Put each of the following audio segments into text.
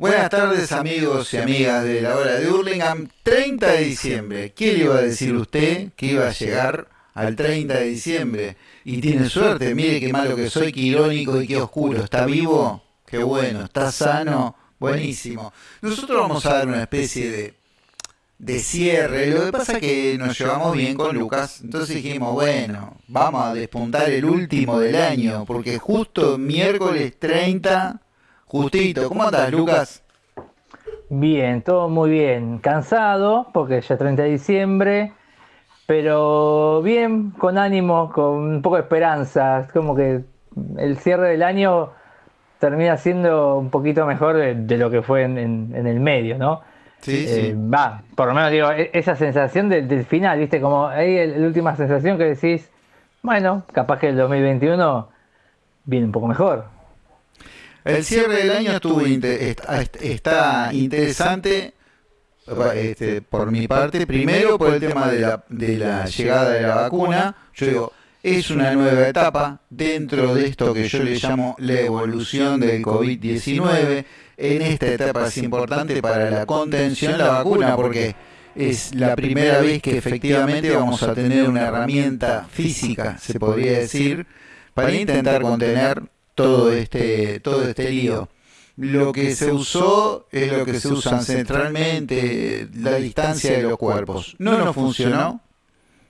Buenas tardes amigos y amigas de la hora de Hurlingham, 30 de diciembre. ¿Qué le iba a decir usted que iba a llegar al 30 de diciembre? Y tiene suerte, mire qué malo que soy, qué irónico y qué oscuro. ¿Está vivo? Qué bueno, ¿está sano? Buenísimo. Nosotros vamos a dar una especie de, de cierre. Lo que pasa es que nos llevamos bien con Lucas. Entonces dijimos, bueno, vamos a despuntar el último del año. Porque justo miércoles 30 Justito, ¿cómo andas, Lucas? Bien, todo muy bien. Cansado, porque ya es 30 de diciembre, pero bien, con ánimo, con un poco de esperanza. Es como que el cierre del año termina siendo un poquito mejor de, lo que fue en, el medio, ¿no? Sí, eh, sí. Va, por lo menos digo, e, esa sensación del, final, ¿viste? Como ahí la última sensación que decís, bueno, capaz que el 2021 viene un poco mejor. El cierre del año estuvo está, interesante este, por mi parte. Primero por el tema de la, llegada de la vacuna. Yo digo, es una nueva etapa dentro de esto que yo le llamo la evolución del COVID-19. En esta etapa es importante para la contención la vacuna porque es la primera vez que efectivamente vamos a tener una herramienta física, se podría decir, para intentar contener todo este, todo este lío. Lo que se usó es lo que se usa ancestralmente, la distancia de los cuerpos. No nos funcionó,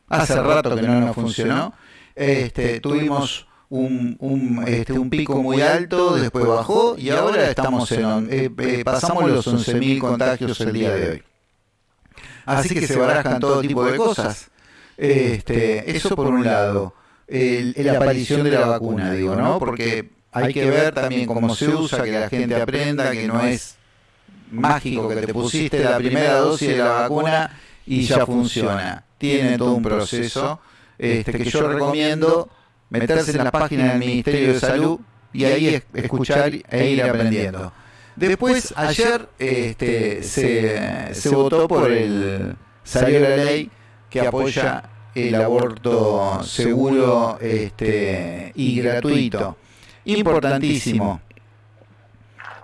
hace rato que no nos funcionó. Este, tuvimos un, un, este, un pico muy alto, después bajó y ahora estamos en, eh, eh, pasamos los 11.000 contagios el día de hoy. Así que se barajan todo tipo de cosas. Este, eso por un lado la aparición de la vacuna, digo, ¿no? Porque hay que ver también cómo se usa, que la gente aprenda que no es mágico que te pusiste la primera dosis de la vacuna y ya funciona. Tiene todo un proceso este, que yo recomiendo meterse en la página del Ministerio de Salud y ahí escuchar e ir aprendiendo. Después, ayer este, se, se votó por el... salió la ley que apoya el aborto seguro este, y gratuito. Importantísimo.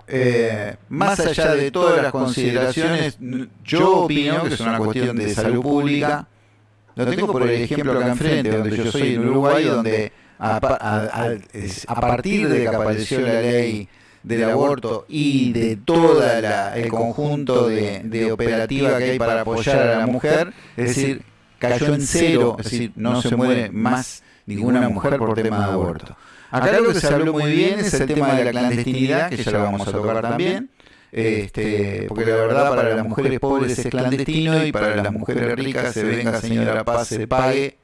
Eh, más allá de todas las consideraciones, yo opino que es una cuestión de salud pública. Lo tengo por el ejemplo acá enfrente, donde yo soy en Uruguay, donde a, partir de que apareció la ley del aborto y de todo el conjunto de, de operativa que hay para apoyar a la mujer, es decir, cayó en cero, es decir, no se muere más ninguna mujer por tema de aborto. Acá lo que se habló muy bien es el tema de la clandestinidad, que ya lo vamos a tocar también. Este, porque la verdad para las mujeres pobres es clandestino y para las mujeres ricas se venga señora paz, se pague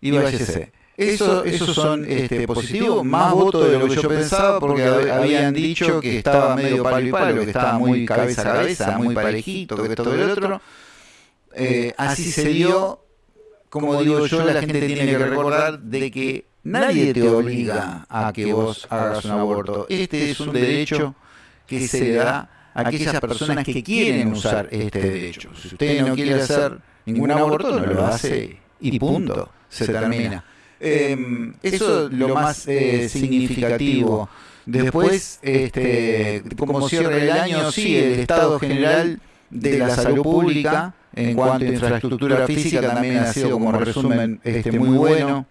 y váyase. Eso, esos son este, positivos, más votos de lo que yo pensaba, porque habían dicho que estaba medio palo y palo, que estaba muy cabeza a cabeza, muy parejito, que esto y otro. Eh, así se dio, como digo yo, la gente tiene que recordar de que nadie te obliga a que vos hagas un aborto. Este es un derecho que se da a aquellas personas que quieren usar este derecho. Si usted no quiere hacer ningún aborto, no lo hace y punto, se termina. Em, eso es lo más eh, significativo. Después, este, como cierre el año, sí, el Estado General de la Salud Pública en cuanto a infraestructura física también ha sido como resumen este, muy bueno.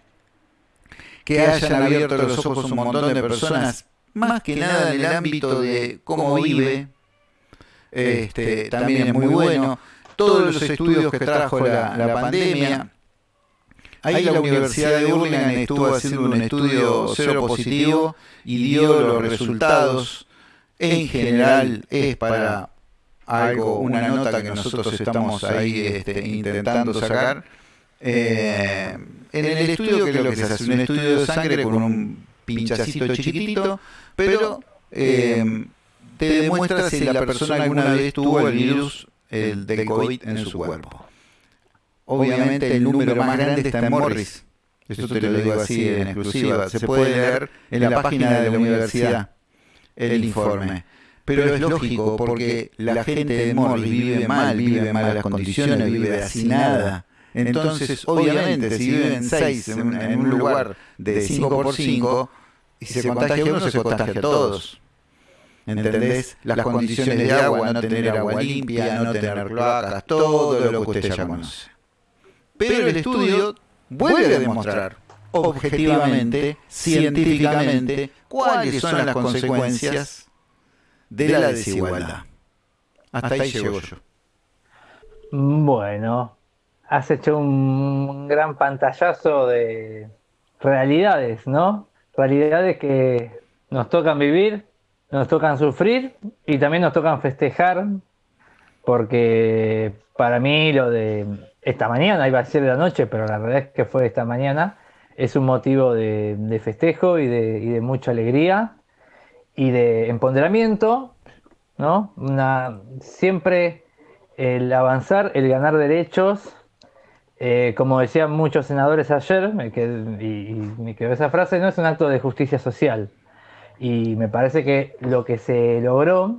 Que hayan abierto los ojos un montón de personas, más que nada en el ámbito de cómo vive, este, también es muy bueno. Todos los estudios que trajo la, la pandemia. Ahí la Universidad de Urlingan estuvo haciendo un estudio cero positivo y dio los resultados. En general es para algo, una nota que nosotros estamos ahí este, intentando sacar. Eh, en el estudio, que es lo que se hace, un estudio de sangre con un pinchacito chiquitito, pero eh, te demuestra si la persona alguna vez tuvo el virus el del COVID en su cuerpo. Obviamente el número más grande está en Morris. Esto te lo digo así en exclusiva. Se puede leer en la página de la universidad el informe pero es lógico porque la gente de Morris vive mal, vive en malas condiciones, vive así nada. Entonces, obviamente, si viven seis en, en un lugar de 5 por 5 y se contagia uno, se contagia a todos. ¿Entendés? Las condiciones de agua, no tener agua limpia, no tener cloacas, todo lo que usted ya conoce. Pero el estudio vuelve a demostrar objetivamente, científicamente, cuáles son las consecuencias de la desigualdad. Hasta ahí llego yo. Bueno, has hecho un gran pantallazo de realidades, ¿no? Realidades que nos tocan vivir, nos tocan sufrir y también nos tocan festejar, porque para mí lo de esta mañana, iba a ser de la noche, pero la verdad es que fue esta mañana, es un motivo de, festejo y de, mucha alegría y de empoderamiento, ¿no? Siempre el avanzar, el ganar derechos, eh, como decían muchos senadores ayer, me y, me quedó esa frase, no es un acto de justicia social. Y me parece que lo que se logró,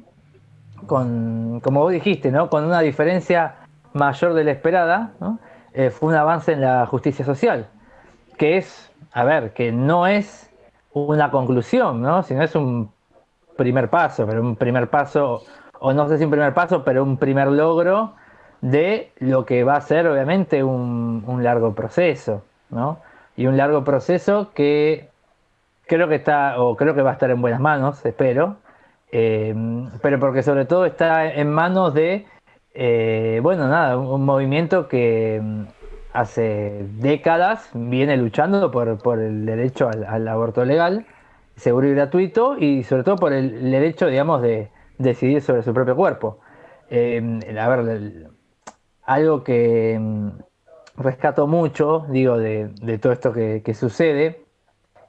con, como vos dijiste, ¿no? con una diferencia mayor de la esperada, eh, fue un avance en la justicia social, que es, a ver, que no es una conclusión, ¿no? sino es un primer paso, pero un primer paso, o no sé si un primer paso, pero un primer logro de lo que va a ser obviamente un, largo proceso, ¿no? Y un largo proceso que creo que está, o creo que va a estar en buenas manos, espero, eh, pero porque sobre todo está en manos de eh, bueno, nada, un movimiento que mm, hace décadas viene luchando por, el derecho al, aborto legal, seguro y gratuito, y sobre todo por el derecho, digamos, de decidir sobre su propio cuerpo. Eh, a ver, algo que mm, rescato mucho, digo, de, todo esto que, sucede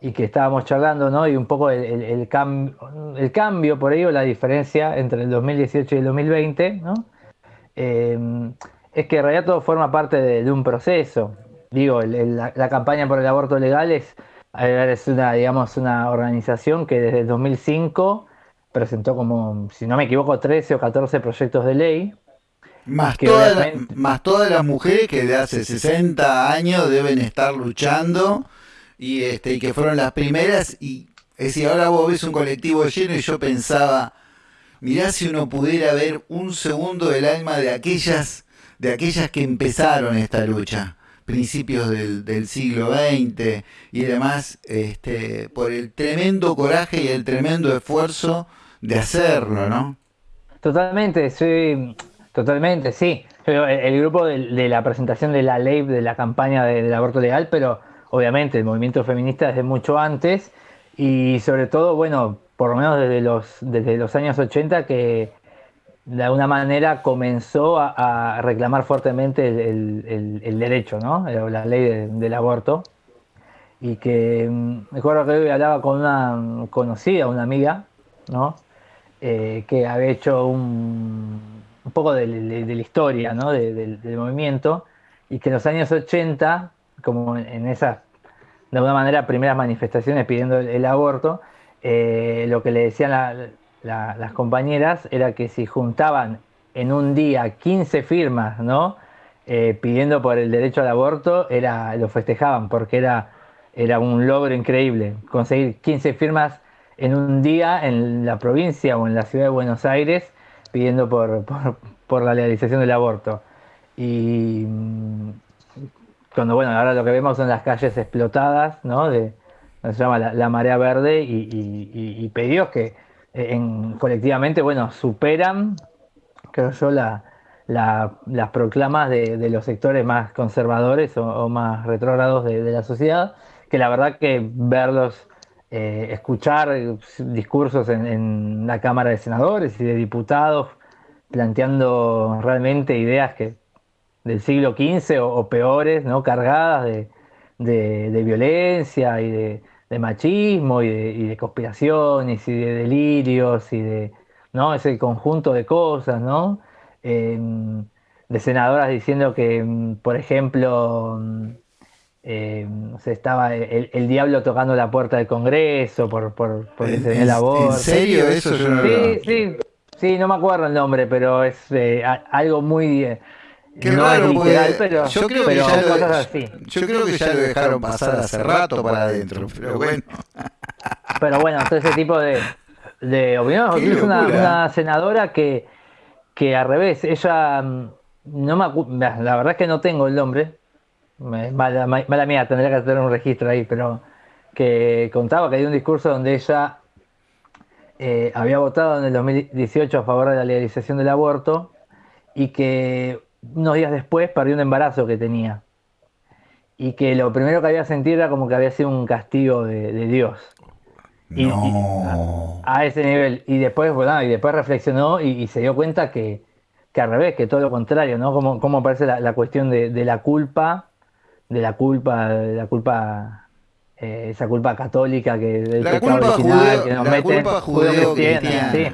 y que estábamos charlando, ¿no? Y un poco el, el, cambio por ello, la diferencia entre el 2018 y el 2020, ¿no? Em, es que en realidad todo forma parte de, un proceso. Digo, la, campaña por el aborto legal es, es una, digamos, una organización que desde el 2005 presentó como, si no me equivoco, 13 o 14 proyectos de ley. Más, más todas las mujeres que de hace 60 años deben estar luchando y, este, y que fueron las primeras. Y es decir, ahora vos ves un colectivo lleno y yo pensaba, mirá si uno pudiera ver un segundo del alma de aquellas, de aquellas que empezaron esta lucha, principios del, siglo XX y demás, este, por el tremendo coraje y el tremendo esfuerzo de hacerlo, ¿no? Totalmente, sí, totalmente, sí. El, grupo de, la presentación de la ley, de la campaña del aborto legal, pero obviamente el movimiento feminista desde mucho antes y sobre todo, bueno, por lo menos desde los, desde los años 80, que de alguna manera comenzó a, reclamar fuertemente el, derecho, ¿no? la ley del aborto. Y que mm, me acuerdo que hoy hablaba con una conocida, una amiga, ¿no? Eh, que había hecho un, un poco de, la historia ¿no? del, movimiento y que en los años 80, como en esas, de alguna manera, primeras manifestaciones pidiendo el aborto, eh, lo que le decían las compañeras era que si juntaban en un día 15 firmas, ¿no? Eh, pidiendo por el derecho al aborto, era, lo festejaban porque era, era un logro increíble. Conseguir 15 firmas en un día en la provincia o en la ciudad de Buenos Aires pidiendo por, por, la legalización del aborto. Y mm, cuando, bueno, ahora lo que vemos son las calles explotadas, ¿no? De, se llama la, marea verde y, pedidos que eh, colectivamente, bueno, superan, creo yo, las proclamas de, los sectores más conservadores o, más retrógrados de, la sociedad, que la verdad que verlos, eh, escuchar discursos en, la Cámara de Senadores y de Diputados planteando realmente ideas que del siglo XV o, peores, ¿no? cargadas de violencia y de, de machismo y de, conspiraciones y de delirios y de ¿no? ese conjunto de cosas, ¿no? Em, de senadoras diciendo que, em, por ejemplo, em, se estaba el, diablo tocando la puerta del Congreso por, por, por el aborto. ¿En serio eso? Yo no sí, sí, sí, no me acuerdo el nombre, pero es eh, algo muy... Qué raro, pero, yo creo que ya lo, Yo creo que ya lo dejaron pasar hace rato para adentro, pero bueno. Pero bueno, todo ese tipo de, De opinión, Qué es una, senadora que, que al revés, ella, mm, no me acu- la verdad es que no tengo el nombre, mala mía, tendría que tener un registro ahí, pero que contaba que hay un discurso donde ella eh, había votado en el 2018 a favor de la legalización del aborto y que unos días después perdió un embarazo que tenía. Y que lo primero que había sentido era como que había sido un castigo de, de Dios. Y- No. A ese nivel. Y después, bueno, y después reflexionó y, y se dio cuenta que, que al revés, que todo lo contrario, ¿no? Como, como aparece la, la cuestión de, de la culpa, de la culpa, de la culpa, eh, esa culpa católica que del La pecado culpa original judeo- que nos la meten, culpa judeo-cristiana. sí.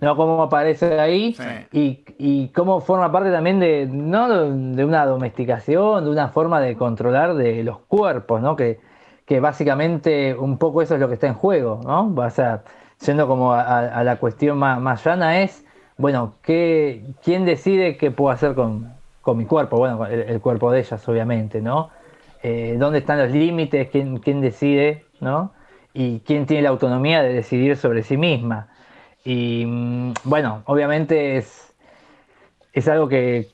¿No? Cómo aparece ahí Sí. y, y cómo forma parte también de, ¿no? de una domesticación, de una forma de controlar de los cuerpos, ¿no? Que, que básicamente un poco eso es lo que está en juego, ¿no? O sea, yendo como a, la cuestión más, más llana es, bueno, ¿qué, ¿quién decide qué puedo hacer con, con mi cuerpo? Bueno, el, el cuerpo de ellas, obviamente, ¿no? Eh, ¿Dónde están los límites? ¿Quién, quién decide, ¿no? Y quién tiene la autonomía de decidir sobre sí misma. Y bueno, obviamente es, es algo que,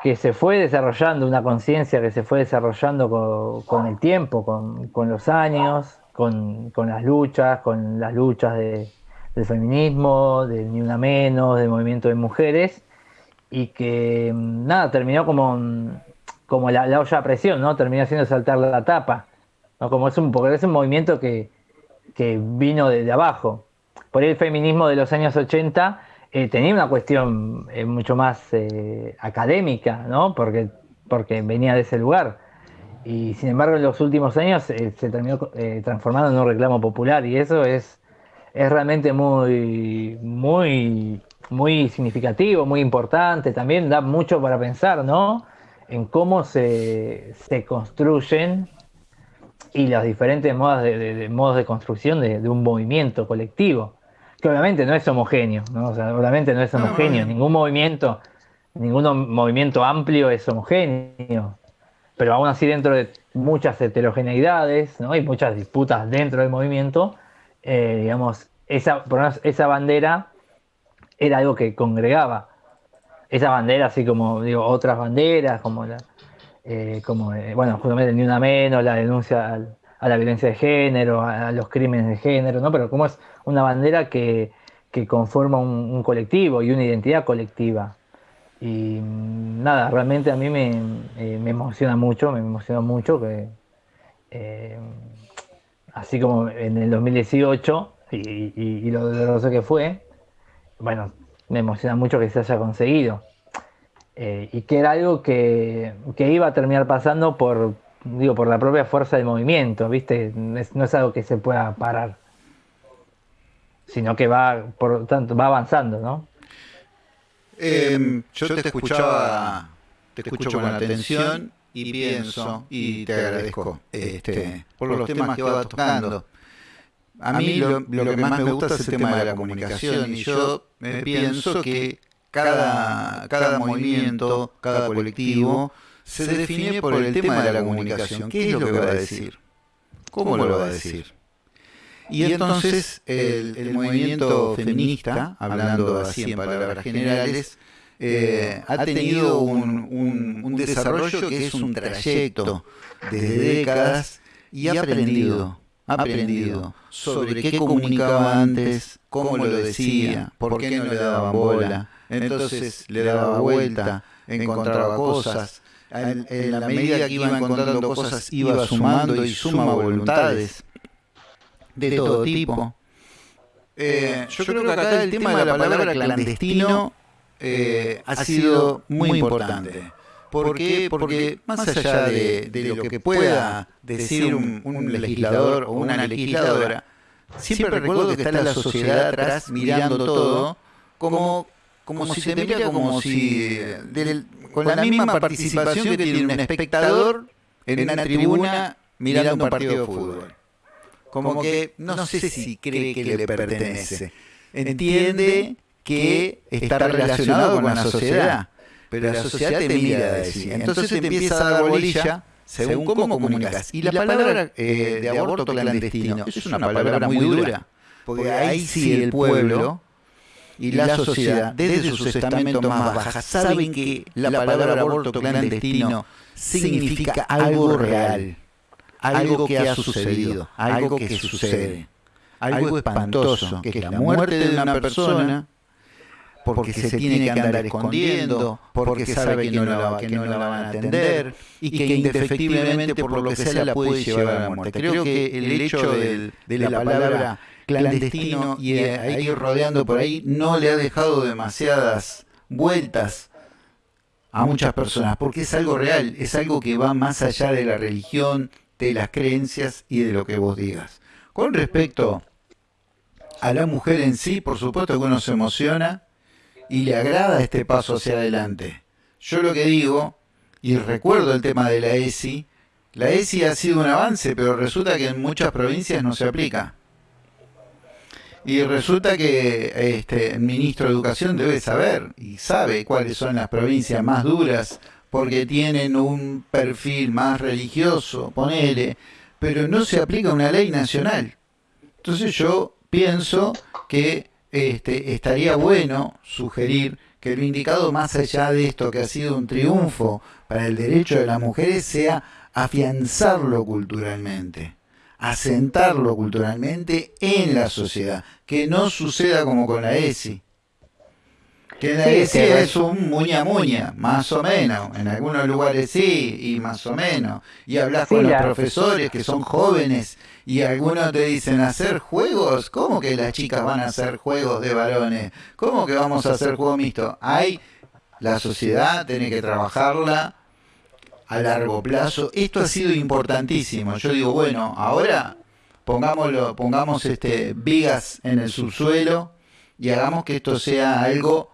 que se fue desarrollando, una conciencia que se fue desarrollando co- con, el tiempo, con, con los años, con, con las luchas, con las luchas de- del feminismo, del Ni Una Menos, del movimiento de mujeres, y que nada, terminó como, como la, la olla a presión, ¿no? Terminó haciendo saltar la tapa, ¿no? Como es un, porque es un movimiento que, que vino de, de abajo. Por ahí el feminismo de los años 80 eh, tenía una cuestión eh, mucho más eh, académica, ¿no? Porque, porque venía de ese lugar. Y sin embargo, en los últimos años se terminó transformando en un reclamo popular y eso es, es realmente muy, muy, muy significativo, muy importante. También da mucho para pensar, ¿no? En cómo se, se construyen y los diferentes modos de, modos de construcción de un movimiento colectivo, que obviamente no es homogéneo, ¿no? O sea, obviamente no es homogéneo, no. ningún movimiento, ningún movimiento amplio es homogéneo, pero aún así dentro de muchas heterogeneidades, ¿no? Y muchas disputas dentro del movimiento, eh, digamos, esa, por lo menos esa bandera era algo que congregaba. Esa bandera, así como digo, otras banderas, como la, eh, como eh, bueno, justamente ni una menos, la denuncia al- a la violencia de género, a, los crímenes de género, ¿no? Pero como es una bandera que, que conforma un, un colectivo y una identidad colectiva. Y mm, nada, realmente a mí me, eh, me emociona mucho, me emociona mucho que eh, así como en el 2018 y, y- y lo doloroso que fue, bueno, me emociona mucho que se haya conseguido. Eh, y que era algo que, que iba a terminar pasando por, digo, por la propia fuerza del movimiento, ¿viste? No es, no es algo que se pueda parar, sino que va, por tanto, va avanzando, ¿no? Eh, yo te escuchaba, te escucho con atención y pienso y te agradezco este, por los temas que vas tocando. A mí lo, lo que más me gusta es el tema de la comunicación y yo eh, pienso que cada, cada movimiento, cada colectivo se define por el tema de la comunicación. ¿Qué es lo que va a decir? ¿Cómo lo va a decir? Y entonces el, el movimiento feminista, hablando así en palabras generales, eh, ha tenido un, un- un desarrollo que es un trayecto desde décadas y ha aprendido, ha aprendido sobre qué comunicaba antes, cómo lo decía, por qué no le daban bola. Entonces le daba vuelta, encontraba cosas. En, en la medida que iba encontrando cosas, iba sumando y suma voluntades de todo tipo. Eh, yo creo que acá el tema de la palabra clandestino eh, ha sido muy importante. ¿Por qué? Porque más allá de, de lo que pueda decir un, un legislador o una legisladora, siempre recuerdo que está la sociedad atrás mirando todo como, como si te mira como si del- con la misma participación que tiene un espectador en una tribuna mirando un partido de fútbol como que no sé si cree que le pertenece. Entiende que está relacionado con la sociedad, pero la sociedad te mira de así. Entonces te empieza a dar bolilla según cómo comunicas. Y la palabra eh, de aborto clandestino es una palabra muy dura, porque ahí sí el pueblo y la sociedad, desde sus estamentos más bajas, saben que la palabra aborto clandestino significa algo real, algo que ha sucedido, algo que sucede, algo espantoso, que es la muerte de una persona porque se tiene que andar escondiendo, porque sabe que no la, que no la van a atender y que indefectiblemente por lo que sea la puede llevar a la muerte. Creo que el hecho de, la palabra clandestino y ahí rodeando por ahí no le ha dejado demasiadas vueltas a muchas personas, porque es algo real, es algo que va más allá de la religión, de las creencias y de lo que vos digas. Con respecto a la mujer en sí, por supuesto que uno se emociona, y le agrada este paso hacia adelante. Yo lo que digo, y recuerdo el tema de la ESI, la ESI ha sido un avance, pero resulta que en muchas provincias no se aplica. Y resulta que este, el ministro de Educación debe saber y sabe cuáles son las provincias más duras porque tienen un perfil más religioso, ponele, pero no se aplica una ley nacional. Entonces yo pienso que este, estaría bueno sugerir que lo indicado más allá de esto que ha sido un triunfo para el derecho de las mujeres sea afianzarlo culturalmente, asentarlo culturalmente en la sociedad, que no suceda como con la ESI, que la ESI es un muña muña, más o menos. En algunos lugares sí, y más o menos. Y hablas con los profesores que son jóvenes y algunos te dicen hacer juegos. ¿Cómo que las chicas van a hacer juegos de varones? ¿Cómo que vamos a hacer juego mixto? Hay la sociedad tiene que trabajarla a largo plazo. Esto ha sido importantísimo. Yo digo, bueno, ahora pongámoslo, pongamos este vigas en el subsuelo y hagamos que esto sea algo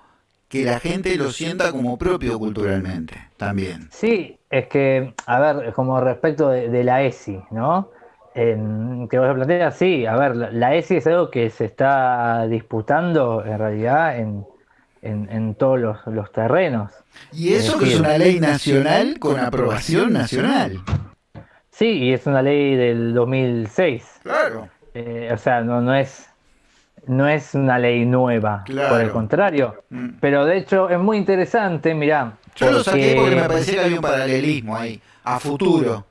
que la gente lo sienta como propio culturalmente también. Sí, es que, a ver, como respecto de, la ESI, ¿no? En, que vos planteas, sí, a ver, la, ESI es algo que se está disputando en realidad en, en, todos los, terrenos. Y eso que es una ley nacional con aprobación nacional. Sí, y es una ley del 2006. Claro. Eh, o sea, no, no es no es una ley nueva, por el contrario. Mm. Pero de hecho es muy interesante, mirá. Yo lo saqué porque me parecía que había un paralelismo ahí, a futuro.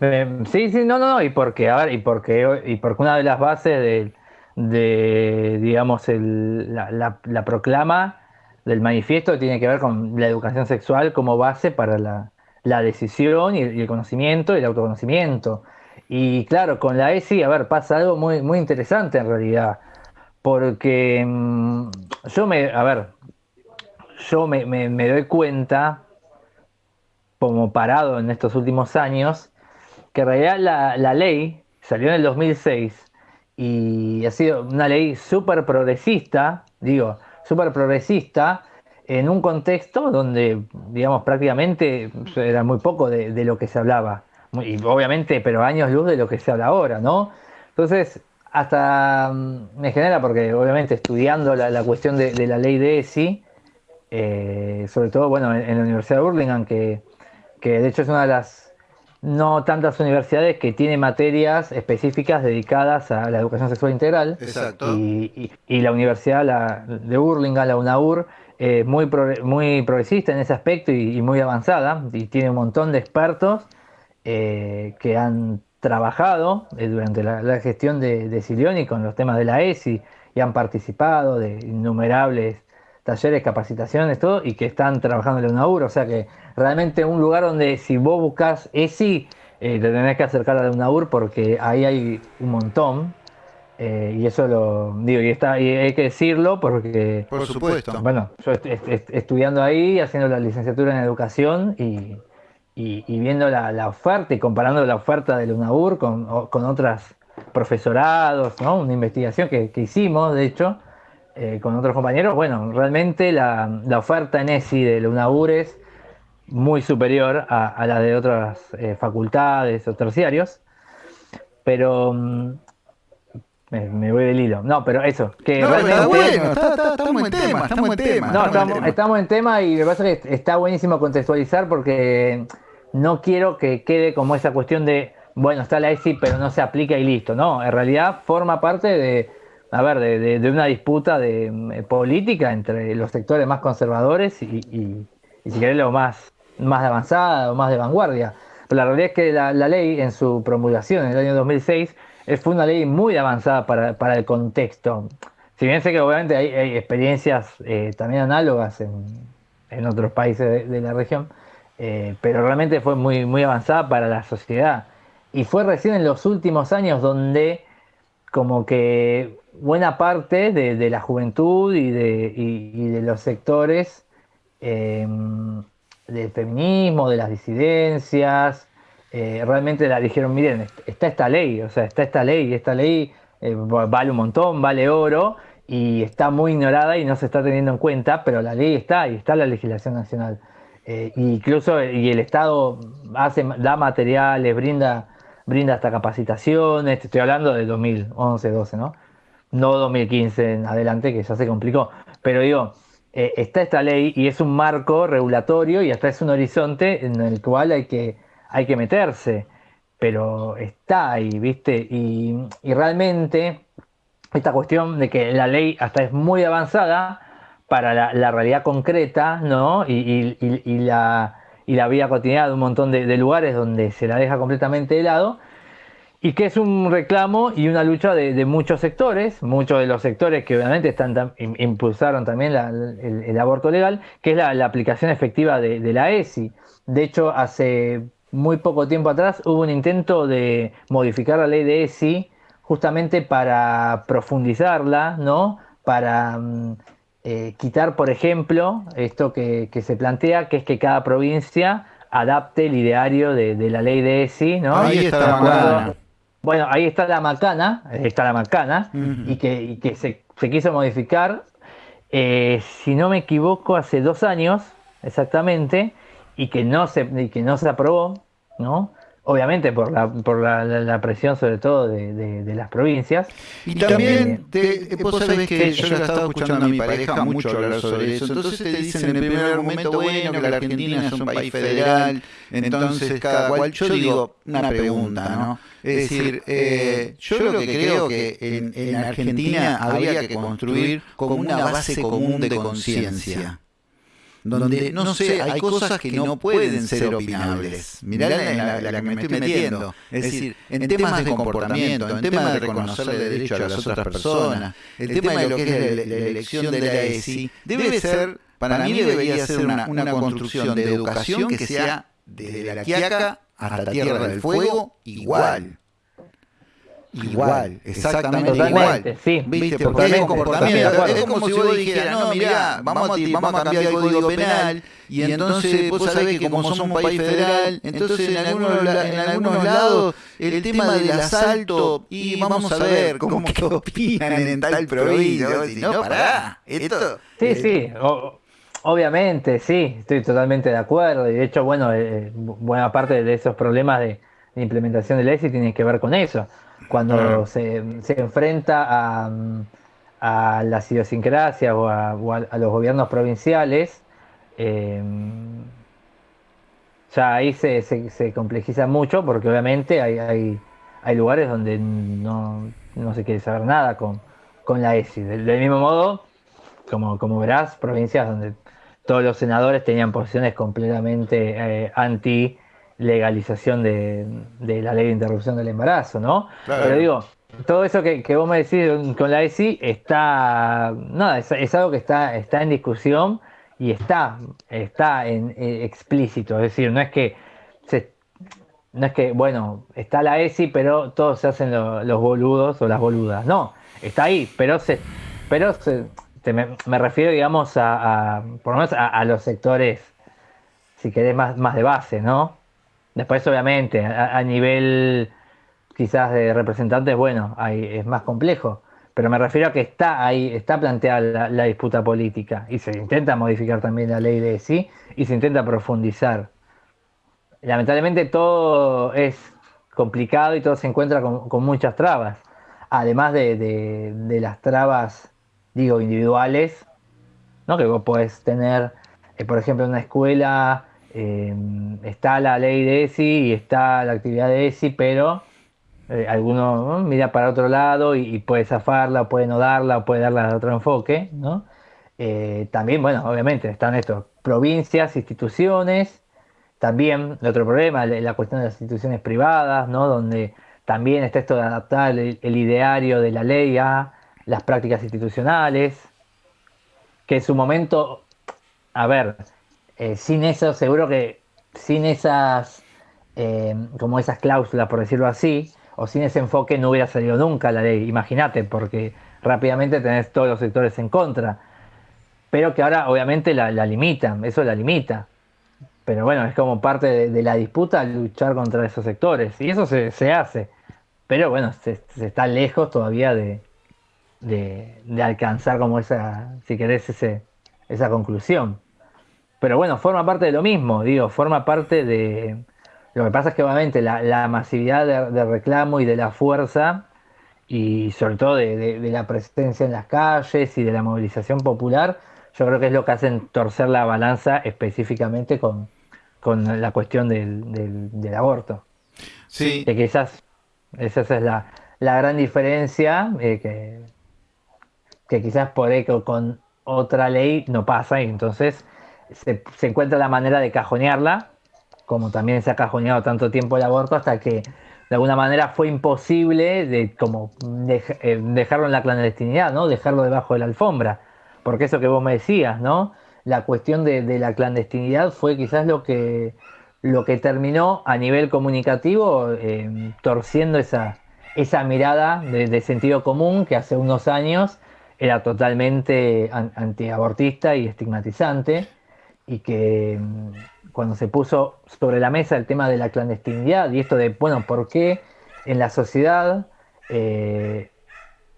Eh, sí, sí, no, no, no, y porque, a ver, y porque, y porque una de las bases de, digamos, el, la, la, proclama del manifiesto tiene que ver con la educación sexual como base para la, la decisión y, el conocimiento y el autoconocimiento. Y claro, con la ESI, a ver, pasa algo muy, muy interesante en realidad porque mm, yo me, a ver, yo me, doy cuenta, como parado en estos últimos años, que en realidad la, ley salió en el 2006 y ha sido una ley súper progresista, digo, súper progresista, en un contexto donde, digamos, prácticamente era muy poco de, de, lo que se hablaba. Y obviamente, pero años luz de lo que se habla ahora, ¿no? Entonces, hasta mm, me genera, porque obviamente estudiando la, cuestión de, la ley de ESI, eh, sobre todo bueno, en, la Universidad de Burlingame, que, que, de hecho es una de las no tantas universidades que tiene materias específicas dedicadas a la educación sexual integral. Exacto. Y, la Universidad de Burlingame, la UNAUR, es muy, muy progresista en ese aspecto y, muy avanzada, y tiene un montón de expertos eh, que han trabajado eh, durante la, gestión de, de Silioni con los temas de la ESI y han participado de innumerables talleres, capacitaciones, todo, y que están trabajando en la UNAUR. O sea que realmente un lugar donde si vos buscas ESI, eh, te tenés que acercar a la UNAUR porque ahí hay un montón. Eh, y eso lo digo, y, está, y hay que decirlo porque. Por supuesto. Bueno, yo estudiando ahí, haciendo la licenciatura en educación y y, viendo la, oferta y comparando la oferta de UNAUR con, con otros profesorados, ¿no? una investigación que, hicimos, de hecho, eh, con otros compañeros, bueno, realmente la, oferta en ESI de UNAUR es muy superior a, la de otras eh, facultades o terciarios, pero mm, me, voy del hilo. No, pero eso, que realmente... bueno, estamos en tema, estamos en tema. No, estamos, estamos, en tema y me pasa que está buenísimo contextualizar porque no quiero que quede como esa cuestión de, bueno, está la ESI, pero no se aplica y listo. No, en realidad forma parte de a ver, de, una disputa de, mm, política entre los sectores más conservadores y, si querés, lo más, más avanzada o más de vanguardia. Pero la realidad es que la, ley, en su promulgación en el año 2006, fue una ley muy avanzada para, el contexto. Si bien sé que obviamente hay, experiencias eh, también análogas en, otros países de, la región, eh, pero realmente fue muy, muy avanzada para la sociedad. Y fue recién en los últimos años donde como que buena parte de, la juventud y de, los sectores em, del feminismo, de las disidencias, eh, realmente la dijeron, miren, está esta ley, o sea, está esta ley, esta ley eh, vale un montón, vale oro, y está muy ignorada y no se está teniendo en cuenta, pero la ley está y está la legislación nacional. Eh, incluso y el Estado hace, da materiales, brinda, brinda hasta capacitaciones, estoy hablando de 2011, 12, ¿no? No 2015 en adelante, que ya se complicó, pero digo, eh, está esta ley y es un marco regulatorio y hasta es un horizonte en el cual hay que, hay que meterse, pero está ahí, ¿viste? Y, y realmente esta cuestión de que la ley hasta es muy avanzada, para la, realidad concreta, ¿no? Y, la, y, la, vida cotidiana de un montón de, lugares donde se la deja completamente de lado, y que es un reclamo y una lucha de, muchos sectores, muchos de los sectores que obviamente están impulsaron también el, aborto legal, que es la, aplicación efectiva de, la ESI. De hecho, hace muy poco tiempo atrás hubo un intento de modificar la ley de ESI justamente para profundizarla, ¿no? Para mm, eh, quitar, por ejemplo, esto que, se plantea, que es que cada provincia adapte el ideario de, la ley de ESI, ¿no? Ahí está la macana. Bueno, ahí está la macana, está la macana, y que, se, quiso modificar, eh, si no me equivoco, hace dos años exactamente, y que no se, y que no se aprobó, ¿no? Obviamente por la, por la, presión sobre todo de, las provincias. Y también, te, vos sabés que yo la estaba escuchando a mi pareja mucho hablar sobre eso, entonces te dicen en el primer argumento, bueno, que la Argentina es un país federal, entonces cada cual, yo digo una pregunta, ¿no? Es decir, eh, yo lo que creo que en, en Argentina habría que construir como una base común de conciencia donde, no sé, hay cosas que no pueden ser opinables. Mirá la, la, que me estoy metiendo. Es decir, en temas de comportamiento, en temas de reconocer el derecho a las otras personas, el tema de lo que es la, elección de la ESI, debe ser, para mí debería ser una, una construcción de educación que sea desde la Quiaca hasta Tierra del Fuego igual. Igual, exactamente igual. Sí, ¿Viste? Porque es comportamiento. Es como si vos dijeras, no, mirá, vamos a, vamos a cambiar el código penal y entonces vos sabés que como somos un país federal, entonces en algunos, en algunos lados el tema del asalto y vamos a ver cómo que opinan en tal provincia. Si no, pará, esto... Sí, sí, obviamente, sí, estoy totalmente de acuerdo. Y de hecho, bueno, eh, buena parte de esos problemas de, de implementación del ESI tienen que ver con eso cuando se, enfrenta a, a, las idiosincrasias o a, los gobiernos provinciales, eh, ya ahí se, se, complejiza mucho porque obviamente hay, hay, hay lugares donde no, se quiere saber nada con, con la ESI. Del, mismo modo, como, como verás, provincias donde todos los senadores tenían posiciones completamente eh, anti legalización de, la ley de interrupción del embarazo, ¿no? Pero digo, todo eso que, vos me decís con la ESI está, nada, es, algo que está, está en discusión y está, está en, eh, explícito, es decir, no es que no es que, bueno, está la ESI, pero todos se hacen los boludos o las boludas, no, está ahí, pero se, pero me, refiero, digamos, a, por lo menos a, los sectores, si querés, más, más de base, ¿no? Después, obviamente, a, nivel quizás de representantes, bueno, es más complejo. Pero me refiero a que está ahí, está planteada la, disputa política y se intenta modificar también la ley de sí y se intenta profundizar. Lamentablemente todo es complicado y todo se encuentra con, muchas trabas. Además de, las trabas, digo, individuales, ¿no? que vos podés tener, eh, por ejemplo, una escuela eh, está la ley de ESI y está la actividad de ESI, pero eh, alguno mira para otro lado y, puede zafarla, puede no darla, puede darla de otro enfoque, ¿no? Eh, también, bueno, obviamente están estos, provincias, instituciones, también otro problema, la cuestión de las instituciones privadas, ¿no? Donde también está esto de adaptar el, ideario de la ley a las prácticas institucionales, que en su momento, a ver, eh, sin eso, seguro que sin esas, como esas cláusulas, por decirlo así, o sin ese enfoque no hubiera salido nunca la ley, imagínate, porque rápidamente tenés todos los sectores en contra. Pero que ahora obviamente la, limitan, eso la limita. Pero bueno, es como parte de, la disputa luchar contra esos sectores. Y eso se, hace. Pero bueno, se, está lejos todavía de, de, alcanzar como esa, si querés, esa conclusión. Pero bueno, forma parte de lo mismo, digo, forma parte de, lo que pasa es que obviamente la, masividad de, reclamo y de la fuerza, y sobre todo de, la presencia en las calles y de la movilización popular, yo creo que es lo que hacen torcer la balanza específicamente con, la cuestión del, aborto. Sí. Que quizás esa es la, gran diferencia, eh, que, que quizás por eco con otra ley no pasa y entonces se, encuentra la manera de cajonearla como también se ha cajoneado tanto tiempo el aborto, hasta que de alguna manera fue imposible de, como eh, dejarlo en la clandestinidad, ¿no? Dejarlo debajo de la alfombra. Porque eso que vos me decías, ¿no? La cuestión de, la clandestinidad fue quizás lo que, lo que terminó a nivel comunicativo eh, torciendo esa, esa mirada de, sentido común que hace unos años era totalmente antiabortista y estigmatizante y que cuando se puso sobre la mesa el tema de la clandestinidad y esto de, bueno, ¿por qué en la sociedad eh,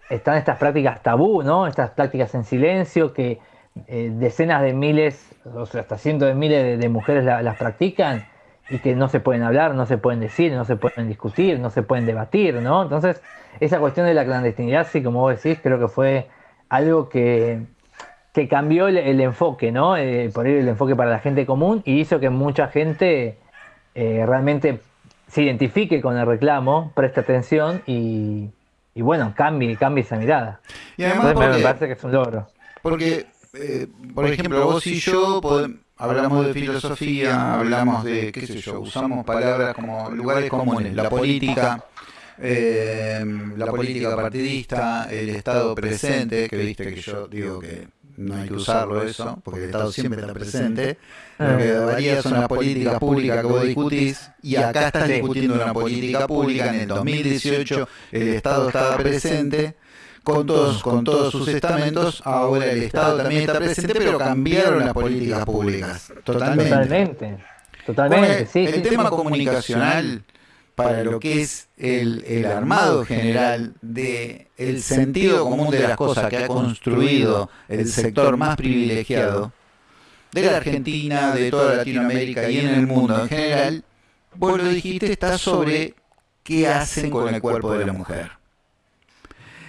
están estas prácticas tabú, ¿no? Estas prácticas en silencio que eh, decenas de miles, o sea, hasta cientos de miles de, mujeres las practican y que no se pueden hablar, no se pueden decir, no se pueden discutir, no se pueden debatir, ¿no? Entonces, esa cuestión de la clandestinidad, sí, como vos decís, creo que fue algo que que cambió el, enfoque, ¿no? Eh, por ahí el enfoque para la gente común y hizo que mucha gente eh, realmente se identifique con el reclamo, preste atención y, bueno, cambie, cambie esa mirada. Y además me parece que es un logro. Porque, eh, por ejemplo, vos y yo hablamos de filosofía, hablamos de, qué sé yo, usamos palabras como lugares comunes, la política. la política partidista, el Estado presente, que viste que yo digo que no hay que usarlo eso, porque el Estado siempre está presente. Lo que varía son las políticas públicas que vos discutís, y acá estás discutiendo una política pública. En el 2018 el Estado estaba presente con todos, con todos sus estamentos, ahora el Estado también está presente, pero cambiaron las políticas públicas. Totalmente. Totalmente. Totalmente, sí. El tema comunicacional para lo que es el, armado general de el sentido común de las cosas que ha construido el sector más privilegiado de la Argentina, de toda Latinoamérica y en el mundo en general, vos lo dijiste, está sobre qué hacen con el cuerpo de la mujer.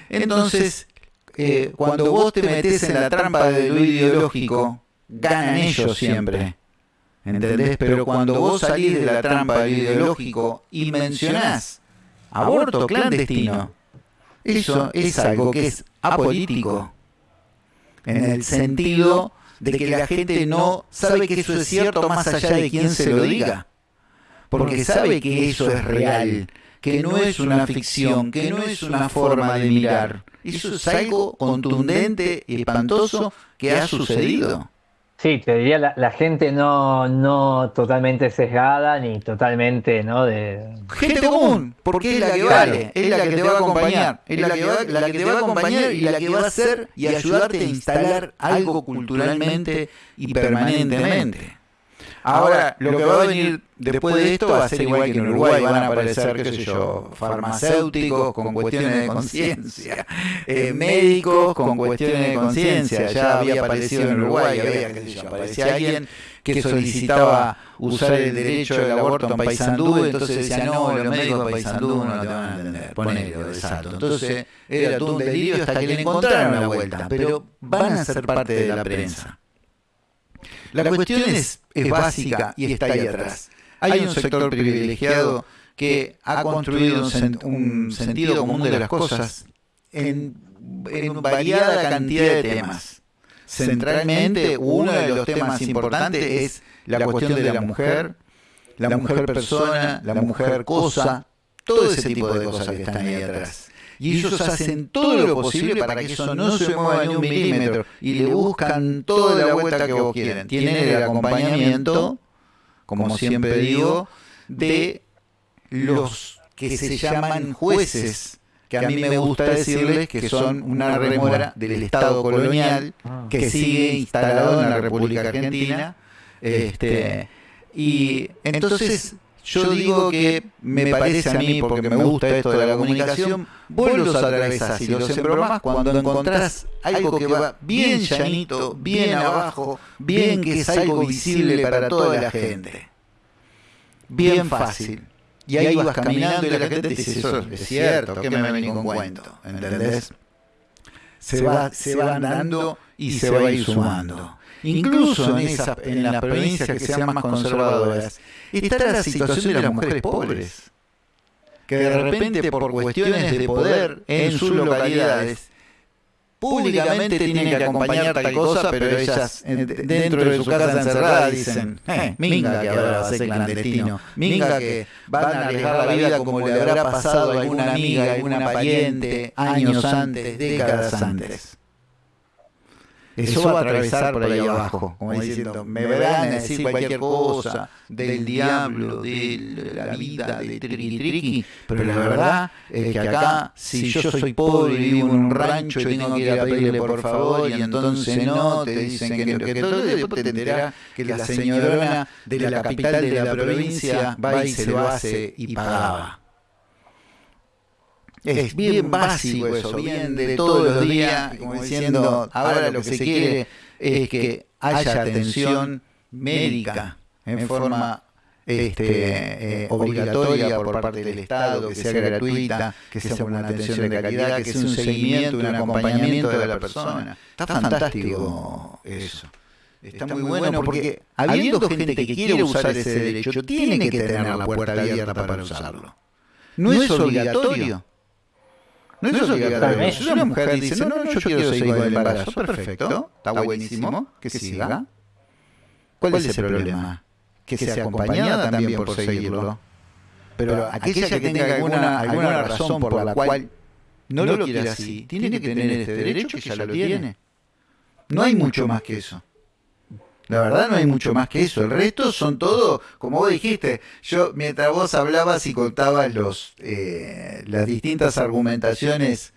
Entonces, eh, cuando vos te metes en la trampa de lo ideológico, ganan ellos siempre. ¿Entendés? Pero cuando vos salís de la trampa ideológico y mencionás aborto clandestino, eso es algo que es apolítico. En el sentido de que la gente no sabe que eso es cierto más allá de quien se lo diga. Porque sabe que eso es real, que no es una ficción, que no es una forma de mirar. Eso es algo contundente y espantoso que ha sucedido. Sí, te diría la, gente no, no totalmente sesgada ni totalmente, ¿no? De... Gente común, porque es la que vale, es la que te va a acompañar, es la que, va, la que te va a acompañar y la que va a hacer y ayudarte a instalar algo culturalmente y permanentemente. Ahora, lo que va a venir después de esto va a ser igual que en Uruguay, van a aparecer, qué sé yo, farmacéuticos con cuestiones de conciencia, eh, médicos con cuestiones de conciencia. Ya había aparecido en Uruguay, había, qué sé yo, aparecía alguien que solicitaba usar el derecho del aborto en Paysandú, entonces decía, no, los médicos de Paysandú no te van a entender, ponelo, exacto. Entonces era todo un delirio hasta que le encontraron la vuelta, pero van a ser parte de la prensa. La cuestión es, básica y está ahí atrás. Hay un sector privilegiado que ha construido un, sentido común de las cosas en, en variada cantidad de temas. Centralmente, uno de los temas importantes es la cuestión de la mujer, la mujer persona, la mujer cosa, todo ese tipo de cosas que están ahí atrás. Y ellos hacen todo lo posible para que eso no se mueva ni un milímetro. y le buscan toda la vuelta que vos quieren. Tienen el acompañamiento, como siempre digo, de los que se llaman jueces, que a mí me gusta decirles que son una remora del Estado colonial que sigue instalado en la República Argentina. Este, y entonces yo digo que me parece a mí, porque me gusta esto de la comunicación, vos los atravesás y los embromás cuando encontrás algo que va bien llanito, bien abajo, bien que es algo visible para toda la gente. Bien fácil. Y ahí vas caminando y la gente te dice, eso es cierto, ¿qué me venís con cuento? ¿Entendés? Se va, se va dando y se va a ir sumando. Incluso en, esa, en las provincias que sean más conservadoras, está la situación de las mujeres pobres, que de repente por cuestiones de poder en sus localidades, públicamente tienen que acompañar tal cosa, pero ellas dentro de su casa encerrada dicen, eh, minga que ahora va a ser clandestino, minga que van a arriesgar la vida como le habrá pasado a alguna amiga, a alguna pariente, años antes, décadas antes. Eso va a atravesar por ahí abajo, como diciendo, me verán a decir cualquier cosa del diablo, de la vida, de triqui triqui, pero la verdad es que acá, si yo soy pobre y vivo en un rancho y tengo que ir a pedirle por favor y entonces no, te dicen que, que todo, después te enterarás que la señorona de la capital de la provincia va y se lo hace y pagaba. Es bien básico eso, bien de todos los días, como diciendo, ahora lo que se quiere es que haya atención médica en forma este, eh, obligatoria por parte del Estado, que sea gratuita, que sea una atención de calidad, que sea un seguimiento, un acompañamiento de la persona. Está fantástico eso. Está muy bueno porque habiendo gente que quiere usar ese derecho, tiene que tener la puerta abierta para usarlo. No es obligatorio no es obligatorio. Si una mujer dice, no, no, yo quiero seguir con el embarazo, perfecto, está buenísimo, que siga. ¿Cuál es el problema? Que sea acompañada también por seguirlo. Pero aquella que tenga alguna, alguna razón por la cual no lo quiere así, tiene que tener este derecho que ya lo tiene. No hay mucho más que eso. La verdad no hay mucho más que eso. El resto son todo, como vos dijiste, yo mientras vos hablabas y contabas los, eh, las distintas argumentaciones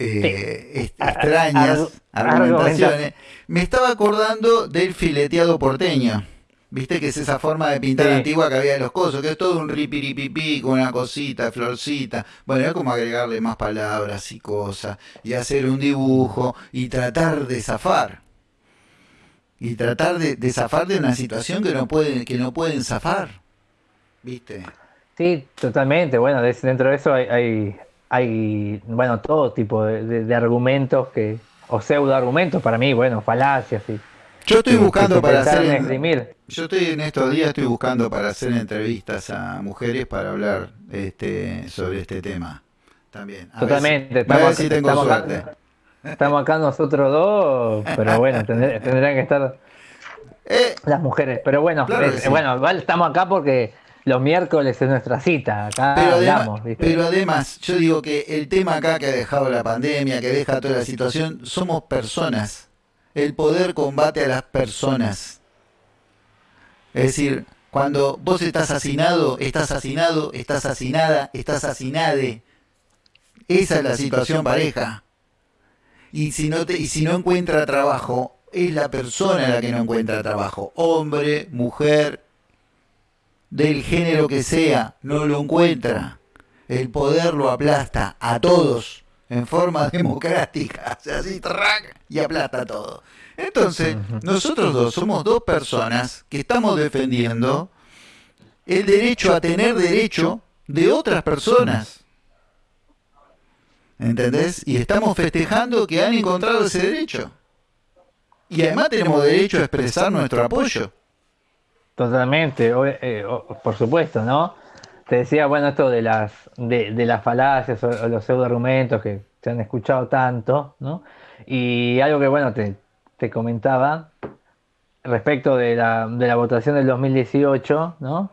eh, extrañas, argumentaciones, me estaba acordando del fileteado porteño. Viste que es esa forma de pintar antigua que había de los cosos, que es todo un ripiripipí con una cosita, florcita. Bueno, era como agregarle más palabras y cosas, y hacer un dibujo y tratar de zafar y tratar de, zafar de una situación que no pueden que no pueden zafar viste sí totalmente. Bueno dentro de eso hay, hay, bueno todo tipo de, argumentos que o pseudo argumentos para mí bueno falacias y yo estoy buscando para hacer yo estoy en estos días estoy buscando para hacer entrevistas a mujeres para hablar este sobre este tema también. Totalmente estamos, tengo suerte Estamos acá nosotros dos, pero bueno, tendrían que estar eh, las mujeres. Pero bueno, bueno, estamos acá porque los miércoles es nuestra cita. Acá pero hablamos. Además, pero además, yo digo que el tema acá que ha dejado la pandemia, que deja toda la situación, somos personas. El poder combate a las personas. Es decir, cuando vos estás asesinado, estás asesinado, estás asesinada, estás asesinade. Esa es la situación pareja y si no, te, y si no encuentra trabajo, es la persona la que no encuentra trabajo. Hombre, mujer, del género que sea, no lo encuentra. El poder lo aplasta a todos en forma democrática, o así, y aplasta todo. Entonces, nosotros dos somos dos personas que estamos defendiendo el derecho a tener derecho de otras personas. ¿Entendés? Y estamos festejando que han encontrado ese derecho. Y además tenemos derecho a expresar nuestro apoyo. Totalmente, eh, por supuesto, ¿no? te decía, bueno, esto de las, de, las falacias o, los pseudo argumentos que se han escuchado tanto, ¿no? Y algo que, bueno, te, te comentaba respecto de la, de la votación del 2018, ¿no?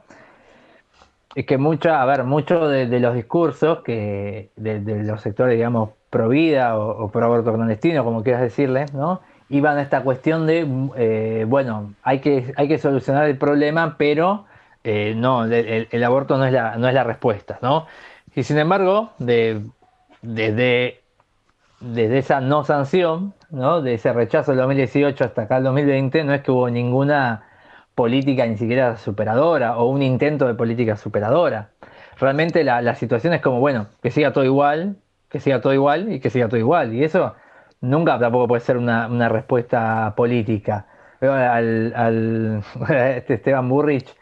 Es que mucha, a ver, muchos de, los discursos que de, los sectores, digamos, pro vida o, pro aborto clandestino, como quieras decirle, ¿no? Iban a esta cuestión de, eh, bueno, hay que, hay que solucionar el problema, pero eh, no, el, aborto no es, la, no es la respuesta, ¿no? Y sin embargo, de, desde, desde esa no sanción, ¿no? de ese rechazo del 2018 hasta acá el 2020, no es que hubo ninguna política ni siquiera superadora o un intento de política superadora. Realmente la, situación es como, bueno, que siga todo igual, que siga todo igual y que siga todo igual. Y eso nunca tampoco puede ser una, respuesta política. Al, al este Esteban Burrich,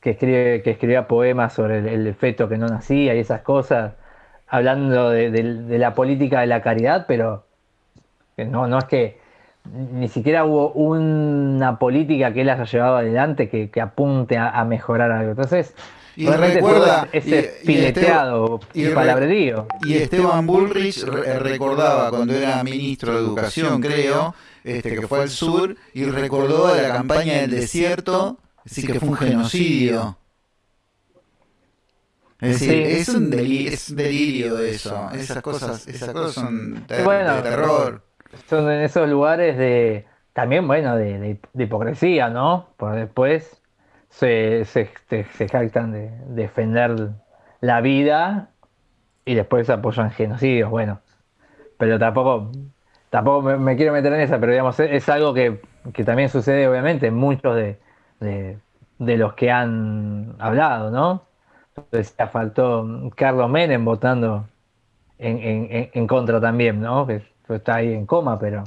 que, escribe, que escribía poemas sobre el, feto que no nacía y esas cosas, hablando de, la política de la caridad, pero no, no es que ni siquiera hubo una política que él haya llevado adelante que, apunte a, mejorar algo. Entonces, y recuerda ese fileteado y, palabrerío. Y Esteban Bullrich recordaba cuando era ministro de Educación, creo, este, que fue al sur, y recordó la campaña del desierto decir que fue un genocidio. Es decir, es, un delirio, es delirio eso. Esas cosas, esas cosas son de, terror. Son en esos lugares de también, bueno, de, hipocresía, ¿no? Porque después se, se, se, jactan de defender la vida y después apoyan genocidios, bueno. Pero tampoco, tampoco me, quiero meter en esa, pero digamos, es, algo que, que también sucede obviamente en muchos de, de, los que han hablado, ¿no? Entonces faltó Carlos Menem votando en, contra también, ¿no? Que está ahí en coma, pero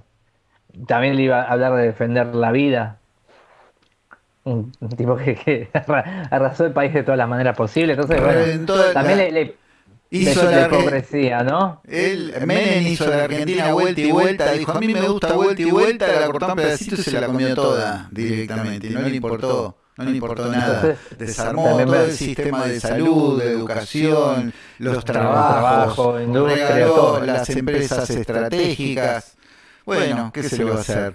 también le iba a hablar de defender la vida. Un, tipo que, arrasó el país de todas las maneras posibles. Entonces, bueno, también le, hizo la, hipocresía, ¿no? Él, Menem hizo la Argentina vuelta y vuelta, dijo, a mí me gusta vuelta y vuelta, la cortó en pedacitos y se la comió toda directamente, y no le importó. No le importó nada. Desarmó todo el sistema de salud, de educación, los trabajos, regaló las empresas estratégicas. Bueno, ¿qué se le va a hacer?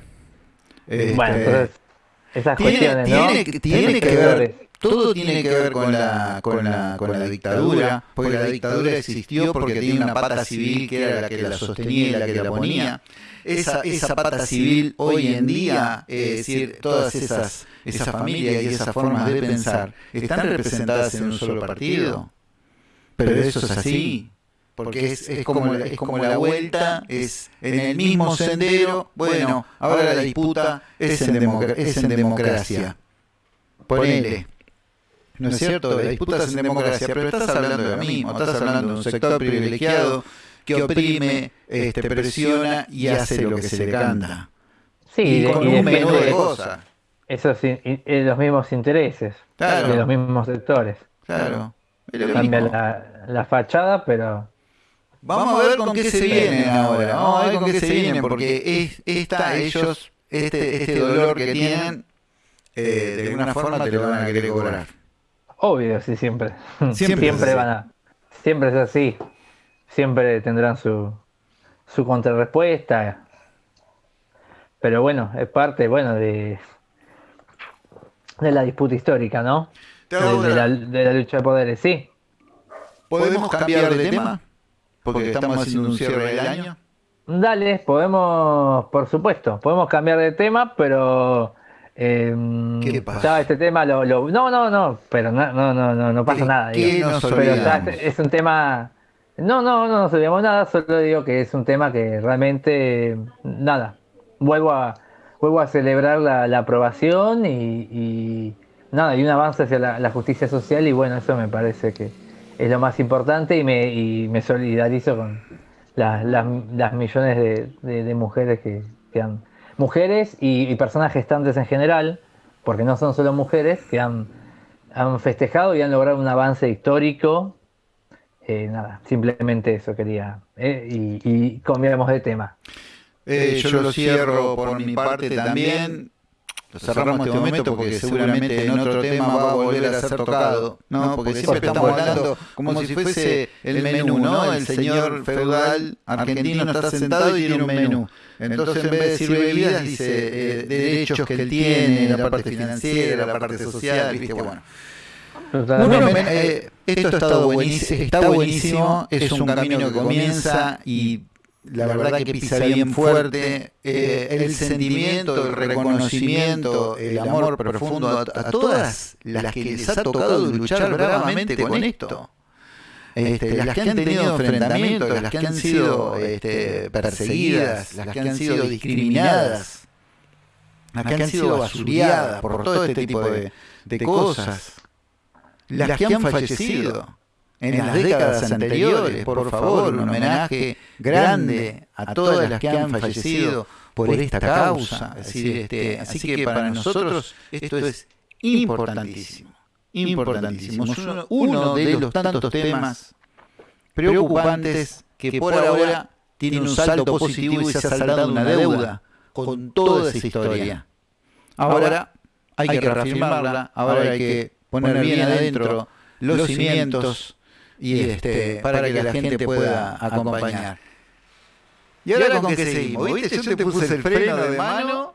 Bueno, este, entonces, esas cuestiones, ¿no? tiene que ver todo tiene que ver con la, con la, con la dictadura, porque la dictadura existió porque tenía una pata civil que era la que la sostenía y la que la ponía. Esa, esa pata civil hoy en día, es decir, todas esas, esas familias y esas formas de pensar están representadas en un solo partido. Pero eso es así, porque es, es, como, es como la vuelta, es en el mismo sendero, bueno, ahora la disputa es en, es en democracia. Ponele. ¿no es cierto? La disputa en democracia, pero estás hablando de lo mismo, estás hablando de un sector privilegiado que oprime, este, presiona y hace lo que se le canta. Sí, y con un menú de cosas. Esos los mismos intereses de los mismos sectores. Claro. Cambia la, la, fachada, pero. Vamos a ver con qué se vienen ahora. Vamos a ver con qué se vienen, porque es, esta, ellos, este, este dolor que tienen, eh, de alguna forma te lo van a querer cobrar. Obvio, sí, siempre. Siempre, van a. Siempre es así. Siempre tendrán su, su contrarrespuesta. Pero bueno, es parte, bueno, de, de la disputa histórica, ¿no? De, la, de, la, lucha de poderes, sí. ¿Podemos cambiar de tema? Porque estamos haciendo un cierre del año. Dale, podemos, por supuesto, podemos cambiar de tema, pero eh, ¿Qué pasa? este tema lo, no, no, no, pero no, no, no, no pasa nada. es un tema. No, no, no nos olvidamos nada, solo digo que es un tema que realmente, nada, vuelvo a, vuelvo a celebrar la, aprobación y, nada, y un avance hacia la, justicia social y bueno, eso me parece que es lo más importante y me, y solidarizo con las, millones de, mujeres que, han mujeres y, personas gestantes en general, porque no son solo mujeres, que han, han festejado y han logrado un avance histórico. Eh, nada, simplemente eso quería. Eh, y, y de tema. Eh, yo lo cierro por mi parte también. lo cerramos este momento porque seguramente en otro tema va a volver a ser tocado, ¿no? Porque siempre estamos hablando como si fuese el menú, ¿no? El señor feudal argentino está sentado y tiene un menú. Entonces en vez de decir bebidas dice eh, derechos que él tiene, la parte financiera, la parte social, ¿viste? Bueno. Eh, esto ha estado buenísimo, está buenísimo, es un camino que comienza y la verdad que pisa bien fuerte, eh, el sentimiento, el reconocimiento, el amor profundo a, todas las que les ha tocado luchar bravamente con esto. Este, este, las que han tenido enfrentamientos, las que han sido este, perseguidas, las que han sido discriminadas, las que han sido basuriadas por todo este tipo de, de cosas, las que han fallecido en las décadas anteriores, por favor, un homenaje grande a todas las que han fallecido por esta causa. Este, así que para nosotros esto es importantísimo, importantísimo. Uno de los tantos temas preocupantes que por ahora tiene un salto positivo y se ha saldado una deuda con toda esa historia. Ahora hay que reafirmarla, ahora hay que poner bien adentro los cimientos y este, para, que, la gente pueda acompañar. ¿Y ahora, con qué seguimos? ¿Viste? Yo te puse el freno de mano.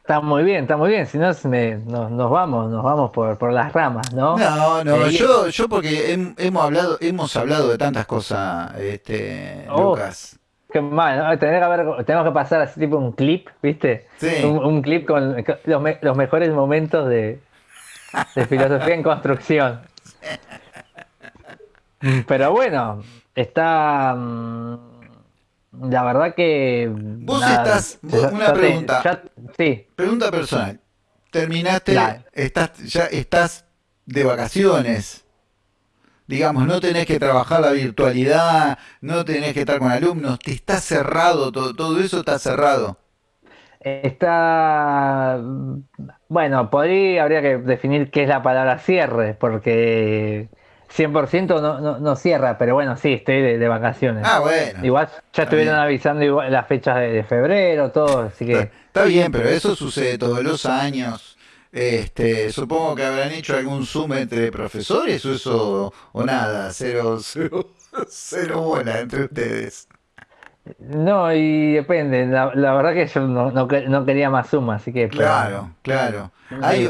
Está muy bien, está muy bien. Si no, nos, vamos, nos vamos por, por las ramas, ¿no? No, no, eh, yo, yo porque hemos hablado, hemos hablado de tantas cosas, este, oh, Lucas. Qué mal, tenemos que, pasar así tipo un clip, ¿viste? Sí. Un, clip con los, los mejores momentos de, de filosofía en construcción. Pero bueno, está. Mm, la verdad que. Vos estás. una pregunta. sí. Pregunta personal. Terminaste. Estás, ya estás de vacaciones. Digamos, no tenés que trabajar la virtualidad, no tenés que estar con alumnos, te está cerrado, todo, todo eso está cerrado. Está, bueno, podría, habría que definir qué es la palabra cierre, porque 100% no, no, no cierra, pero bueno, sí, estoy de, vacaciones. Ah, bueno. Igual ya estuvieron avisando las fechas de, febrero, todo, así que... Está, bien, pero eso sucede todos los años. Este, supongo que habrán hecho algún zoom entre profesores o eso, o nada, cero, cero, cero bola entre ustedes. No, y depende. La, verdad que yo no, no, quería más suma, así que. Claro, claro.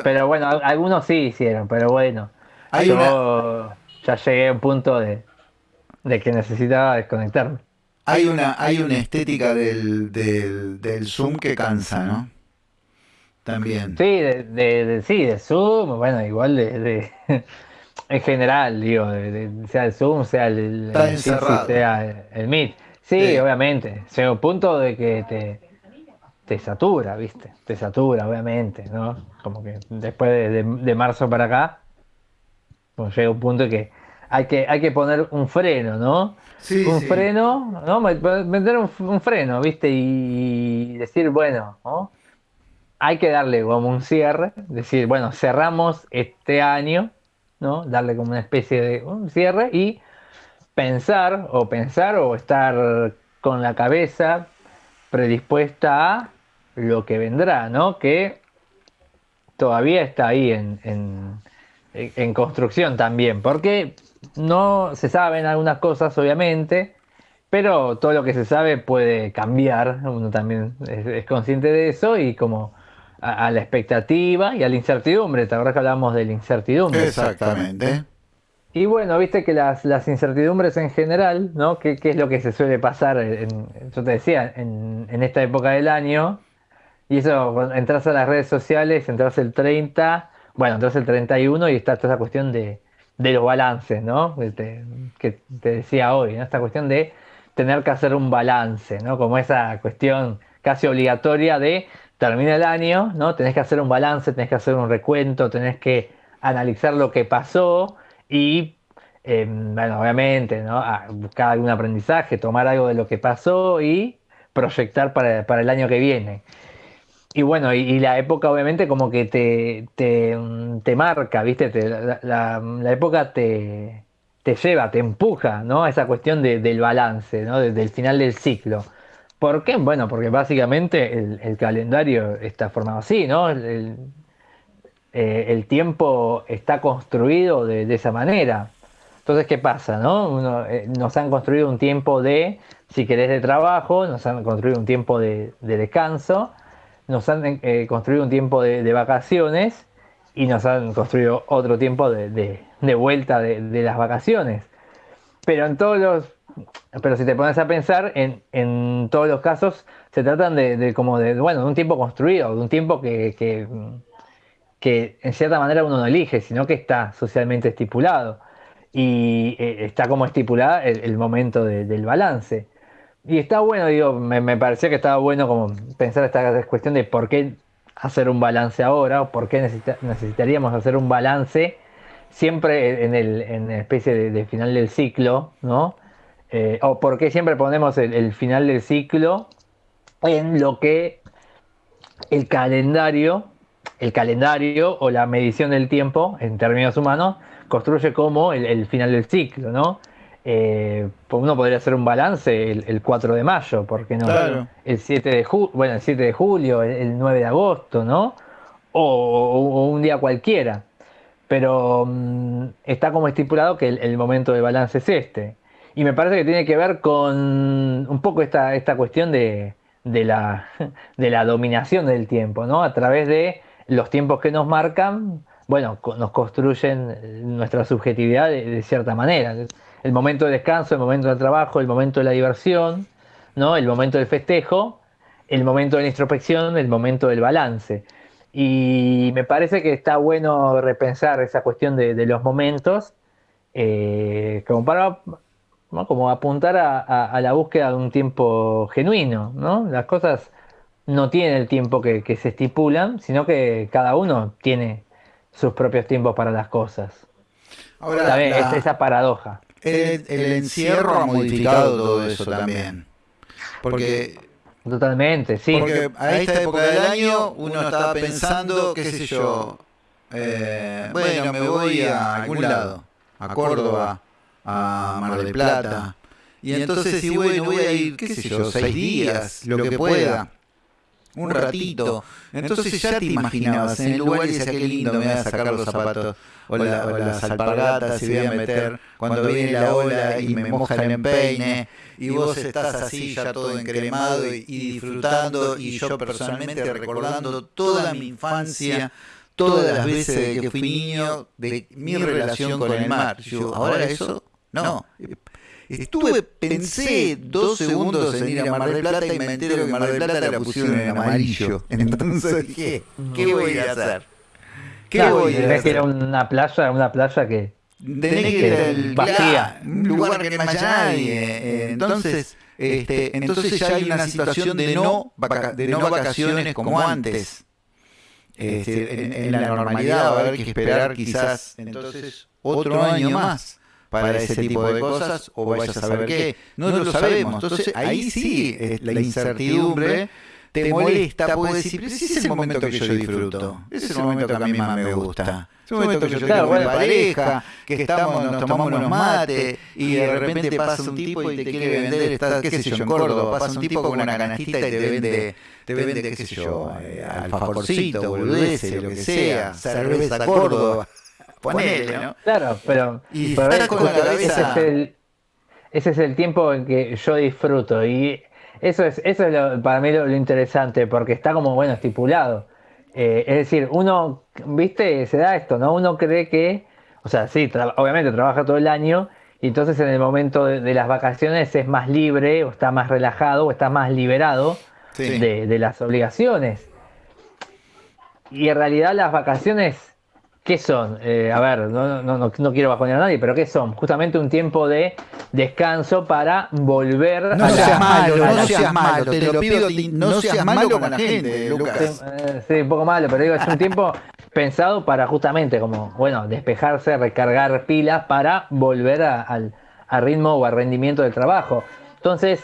pero bueno, algunos sí hicieron, pero bueno. yo ya llegué a un punto de, que necesitaba desconectarme. Hay una, hay una estética del, del, del Zoom que cansa, ¿no? También. Sí, de, de, sí, de Zoom, bueno, igual de, en general, digo, sea el Zoom, sea el, el sea el Meet. Sí, obviamente. Llega un punto de que te, te satura, ¿viste? Te satura, obviamente, ¿no? Como que después de, marzo para acá, pues llega un punto de que hay que, hay que poner un freno, ¿no? Sí, un freno, ¿no? Meter un, freno, ¿viste? Y decir, bueno, ¿no? Hay que darle como un cierre, decir, bueno, cerramos este año, ¿no? Darle como una especie de un cierre y pensar o pensar o estar con la cabeza predispuesta a lo que vendrá, ¿no? Que todavía está ahí en, en, construcción también, porque no se saben algunas cosas, obviamente, pero todo lo que se sabe puede cambiar, uno también es, consciente de eso y como a, la expectativa y a la incertidumbre, ¿te que hablamos de la incertidumbre? Exactamente. Y bueno, viste que las, las incertidumbres en general, ¿no? ¿Qué, es lo que se suele pasar, en, yo te decía, en, en, esta época del año? Y eso, entras a las redes sociales, entras el 30, bueno, entras el 31 y está toda esa cuestión de, de los balances, ¿no? Que te, que te decía hoy, ¿no? Esta cuestión de tener que hacer un balance, ¿no? Como esa cuestión casi obligatoria de termina el año, ¿no? Tenés que hacer un balance, tenés que hacer un recuento, tenés que analizar lo que pasó y, em, bueno, obviamente, ¿no? buscar algún aprendizaje, tomar algo de lo que pasó y proyectar para, el año que viene. Y bueno, y, la época obviamente como que te, te, marca, ¿viste? la, época te, te lleva, te empuja, ¿no? A esa cuestión del balance, ¿no? Desde el final del ciclo. ¿Por qué? Bueno, porque básicamente el, calendario está formado así, ¿no? El, eh, tiempo está construido de, esa manera. Entonces, ¿qué pasa? No? Eh, nos han construido un tiempo de, si querés, de trabajo, nos han construido un tiempo de, descanso, nos han eh, construido un tiempo de, vacaciones y nos han construido otro tiempo de, vuelta de, las vacaciones. Pero en todos los pero si te pones a pensar, en, en todos los casos se tratan de, como de, bueno, de un tiempo construido, de un tiempo que, que, en cierta manera uno no elige, sino que está socialmente estipulado. Y eh, está como estipulada el, momento del balance. Y está bueno, digo, me, me, parecía que estaba bueno como pensar esta cuestión de por qué hacer un balance ahora, o por qué necesitaríamos hacer un balance siempre en, el, en especie de final del ciclo, ¿no? Eh, o por qué siempre ponemos el, final del ciclo en lo que el calendario, el calendario o la medición del tiempo en términos humanos construye como el, final del ciclo, ¿no? Eh, pues uno podría hacer un balance el, 4 de mayo, porque no? El 7 de julio, bueno, el 7 de julio, el, 9 de agosto, ¿no? O, un día cualquiera. Pero mm, está como estipulado que el, momento de balance es este. Y me parece que tiene que ver con un poco esta, esta cuestión de, la, de la dominación del tiempo, ¿no? A través de los tiempos que nos marcan, bueno, nos construyen nuestra subjetividad de, cierta manera. El momento de descanso, el momento del trabajo, el momento de la diversión, ¿no? El momento del festejo, el momento de la introspección, el momento del balance. Y me parece que está bueno repensar esa cuestión de, los momentos, eh, como para como apuntar a, la búsqueda de un tiempo genuino, ¿no? Las cosas no tienen el tiempo que, se estipulan, sino que cada uno tiene sus propios tiempos para las cosas. Ahora, es esa paradoja. El, encierro ha modificado todo eso también. Porque Totalmente, sí. Porque a esta época del año uno estaba pensando, qué sé yo, eh, bueno, me voy a algún lado, a Córdoba, a Mar del Plata. Y entonces, si bueno, voy a ir, qué sé yo, seis días, lo que pueda, un ratito. Entonces ya te imaginabas en el lugar y decías, qué lindo, me voy a sacar los zapatos o, las alpargatas y voy a meter cuando viene la ola y me moja el empeine y vos estás así ya todo encremado y, y disfrutando y yo personalmente recordando toda mi infancia todas las veces que fui niño de mi relación con el mar. Yo, ahora eso no. Estuve, pensé dos segundos en ir a Mar del Plata y me entero que Mar del Plata la pusieron en amarillo. Entonces ¿qué? ¿Qué voy a hacer? ¿Qué voy a hacer? que era una playa, una playa que tenés que ir al vacía, un lugar que no haya nadie. Entonces, este, entonces ya hay una situación de no, de no vacaciones como antes. Este, en, en, la normalidad va a haber que esperar quizás entonces otro año más para ese tipo de cosas o vayas a saber qué. No, lo sabemos. Entonces ahí sí la incertidumbre te molesta, puedes decir, pero ese es el momento que yo disfruto, ese es el momento que a mí más me gusta. Es un momento que yo tengo con mi pareja, que estamos, nos tomamos unos mates y de repente pasa un tipo y te quiere vender, está, qué sé yo, en Córdoba, pasa un tipo con una canastita y te vende, te vende, qué sé yo, eh, alfajorcito, boludeces, lo que sea, cerveza Córdoba. Ponele, ¿no? Claro, pero, y ese, es el, ese es el tiempo en que yo disfruto y eso es, eso es para mí lo, interesante porque está como bueno estipulado. Eh, es decir, uno, viste, se da esto, ¿no? Uno cree que, o sea, sí, obviamente trabaja todo el año y entonces en el momento de, las vacaciones es más libre o está más relajado o está más liberado de, de las obligaciones. Y en realidad las vacaciones ¿Qué son? Eh, a ver, no, no, no, no, quiero bajonear a nadie, pero ¿qué son? Justamente un tiempo de descanso para volver no a seas malo, no seas malo, te lo pido, no seas malo con la gente, Lucas. Eh, sí, un poco malo, pero digo, es un tiempo pensado para justamente como, bueno, despejarse, recargar pilas para volver al, ritmo o al rendimiento del trabajo. Entonces,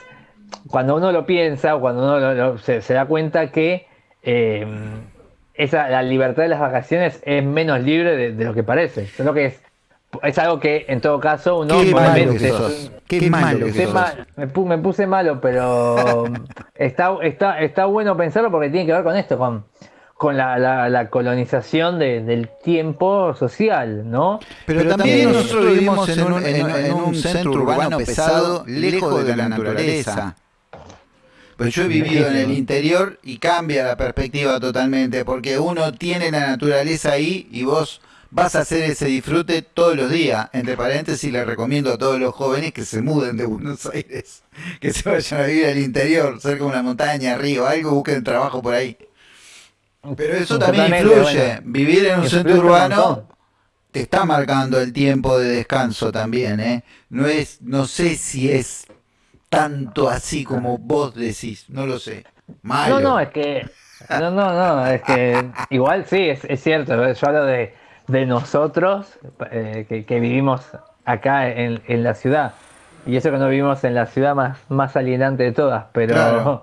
cuando uno lo piensa o cuando uno se, da cuenta que... Eh, esa, la libertad de las vacaciones es menos libre de, lo que parece. Solo que es, es algo que en todo caso uno Qué malo que sos. Qué malo que sos. me, puse malo, pero está, está, está bueno pensarlo porque tiene que ver con esto, con, con la, colonización del tiempo social, ¿no? Pero, también, nosotros vivimos en un, en un centro urbano pesado, lejos de la naturaleza. Pues yo he vivido en el interior y cambia la perspectiva totalmente, porque uno tiene la naturaleza ahí y vos vas a hacer ese disfrute todos los días. Entre paréntesis, le recomiendo a todos los jóvenes que se muden de Buenos Aires, que se vayan a vivir al interior, cerca de una montaña, río, algo, busquen trabajo por ahí. Pero eso también influye. Vivir en un centro urbano te está marcando el tiempo de descanso también, ¿eh? No es, no sé si es tanto así como vos decís, no lo sé. No, no, es que, no, no, no, es que igual sí, es, es cierto, yo hablo de de nosotros eh, que, vivimos acá en, la ciudad. Y eso que no vivimos en la ciudad más, más alienante de todas, pero,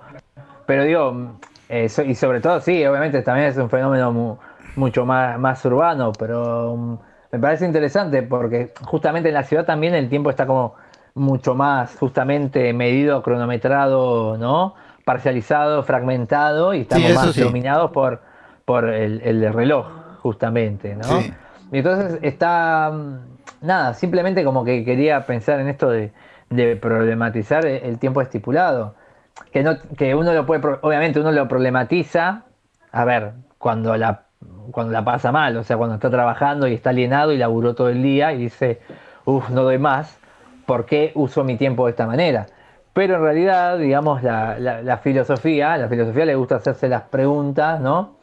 pero digo, y sobre todo sí, obviamente también es un fenómeno mucho más, más urbano, pero mm, me parece interesante porque justamente en la ciudad también el tiempo está como mucho más justamente medido, cronometrado, ¿no? Parcializado, fragmentado y estamos más dominados por, por el, el reloj justamente, ¿no? Y entonces está, mm, nada, simplemente como que quería pensar en esto de, problematizar el, tiempo estipulado. Que, no, que uno lo puede, obviamente uno lo problematiza, a ver, cuando la, cuando la pasa mal, o sea, cuando está trabajando y está alienado y laburó todo el día y dice, uff, no doy más, ¿por qué uso mi tiempo de esta manera? Pero en realidad, digamos, la, la filosofía, la filosofía le gusta hacerse las preguntas, ¿no?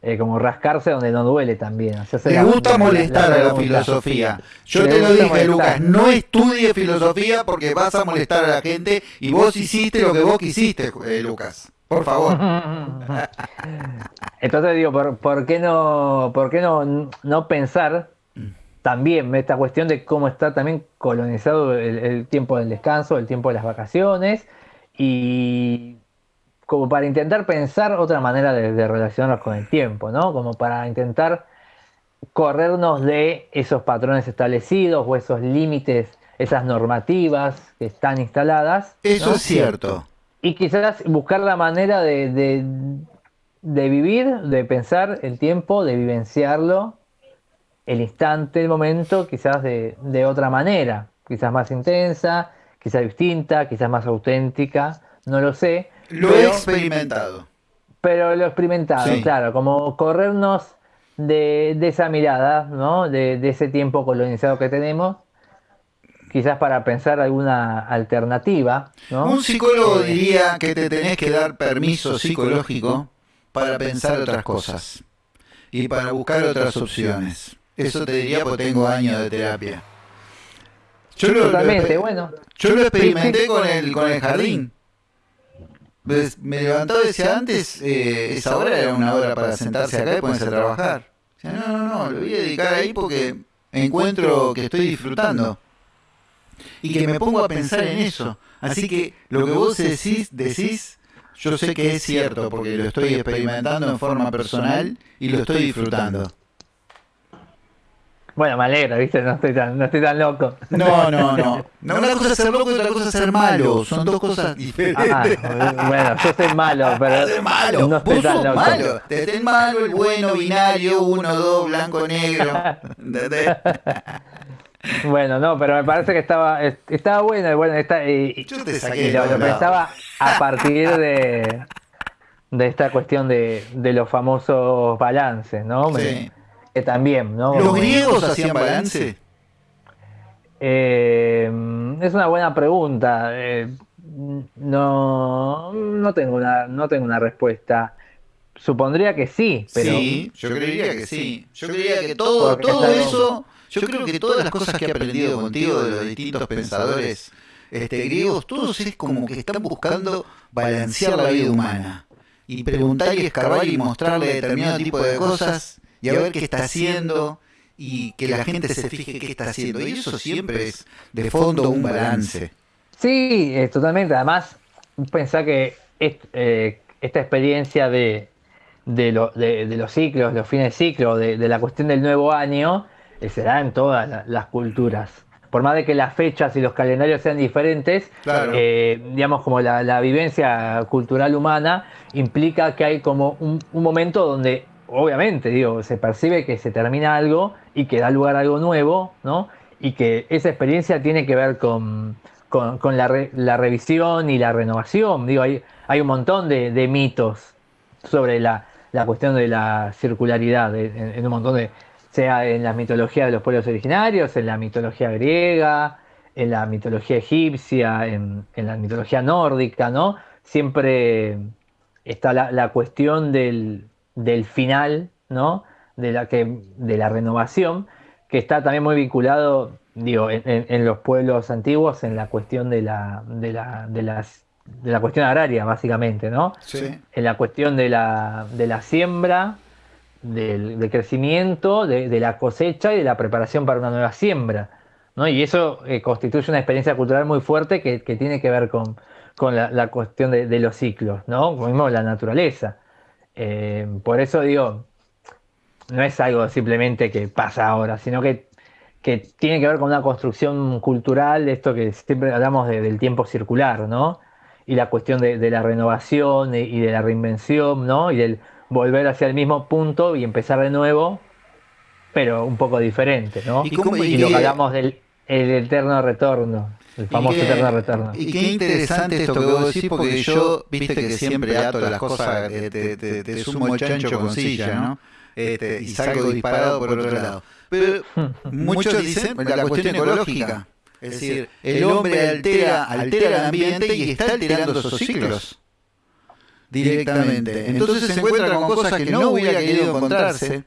Eh, como rascarse donde no duele también. Me gusta molestar a la filosofía. Yo te lo dije, Lucas, no estudie filosofía porque vas a molestar a la gente y vos hiciste lo que vos quisiste, eh, Lucas. Por favor. Entonces digo, ¿por, qué no, por qué no, no pensar también esta cuestión de cómo está también colonizado el tiempo del descanso, el tiempo de las vacaciones y como para intentar pensar otra manera de, relacionarnos con el tiempo, ¿no? Como para intentar corrernos de esos patrones establecidos o esos límites, esas normativas que están instaladas. Eso es cierto. Y quizás buscar la manera de, de, vivir, de pensar el tiempo, de vivenciarlo, el instante, el momento, quizás de, de otra manera, quizás más intensa, quizás distinta, quizás más auténtica, no lo sé lo he experimentado. Pero lo he experimentado, claro, como corrernos de, esa mirada, ¿no? De, ese tiempo colonizado que tenemos, quizás para pensar alguna alternativa. ¿no? Un psicólogo diría que te tenés que dar permiso psicológico para pensar otras cosas y para buscar otras opciones. Eso te diría porque tengo años de terapia. Yo Totalmente, bueno. Yo lo experimenté con el, con el jardín. Pues, me levantaba y decía, antes eh, esa hora era una hora para sentarse acá y ponerse a trabajar. no, no, no, lo voy a dedicar ahí porque encuentro que estoy disfrutando. Y que me pongo a pensar en eso. Así que lo que vos decís, decís, yo sé que es cierto porque lo estoy experimentando en forma personal y lo estoy disfrutando. Bueno, me alegra, ¿viste? No estoy tan, no estoy tan loco. No, no, no. una cosa es ser loco y otra cosa es ser malo. Son dos cosas diferentes. Ah, bueno, yo soy malo, pero malo. no estoy tan loco. malo. Te el malo, el bueno, binario, uno, dos, blanco, negro. Bueno, no, pero me parece que estaba estaba bueno, bueno está, y, Yo te saqué y lo, pensaba a partir de, de esta cuestión de, de los famosos balances, ¿no? Sí también, ¿no? ¿Los griegos hacían balance? Eh, es una buena pregunta. Eh, no, no tengo una, no tengo una respuesta. Supondría que sí, pero. Sí, yo creería que sí. Yo creería que todo, todo eso. Yo creo que todas las cosas que he aprendido contigo de los distintos pensadores este, griegos, todos es como que están buscando balancear la vida humana. Y preguntar y escarbar y mostrarle determinado tipo de cosas y a ver qué está haciendo y que la gente se fije qué está haciendo. Y eso siempre es de fondo un balance. Sí, totalmente. Además, pensar que eh, esta experiencia de, de, los ciclos, los fines de ciclo, de, la cuestión del nuevo año, eh, se da en todas las culturas. por más de que las fechas y los calendarios sean diferentes, eh, digamos como la, vivencia cultural humana implica que hay como un, momento donde obviamente digo, se percibe que se termina algo y que da lugar a algo nuevo, ¿no? Y que esa experiencia tiene que ver con, la, revisión y la renovación. Digo, hay, hay un montón de, mitos sobre la, cuestión de la circularidad en un montón de, sea en la mitología de los pueblos originarios, en la mitología griega, en la mitología egipcia, en, la mitología nórdica, ¿no? Siempre está la, cuestión del, final, ¿no? De la, que, de la renovación, que está también muy vinculado, digo, en, los pueblos antiguos, en la cuestión de la, de la, de las, de la cuestión agraria, básicamente, ¿no? Sí. En la cuestión de la, de la siembra, del, crecimiento, de, la cosecha y de la preparación para una nueva siembra. ¿no? Y eso eh, constituye una experiencia cultural muy fuerte que, tiene que ver con, la, cuestión de, los ciclos, ¿no? como mismo la naturaleza. Eh, por eso digo, no es algo simplemente que pasa ahora, sino que, que tiene que ver con una construcción cultural, esto que siempre hablamos del tiempo circular, ¿no? Y la cuestión de, la renovación y, y de la reinvención, ¿no? Y del volver hacia el mismo punto y empezar de nuevo, pero un poco diferente, ¿no? Y, lo que hablamos del el eterno retorno, el famoso eterno retorno. Y qué interesante esto que vos decís, porque yo, viste que siempre ato las cosas, te, te, sumo el chancho con silla, ¿no? Este, y salgo disparado por otro lado. Pero muchos dicen la cuestión ecológica. Es decir, el hombre altera, altera el ambiente y está alterando esos ciclos directamente. Entonces se encuentra con cosas que no hubiera querido encontrarse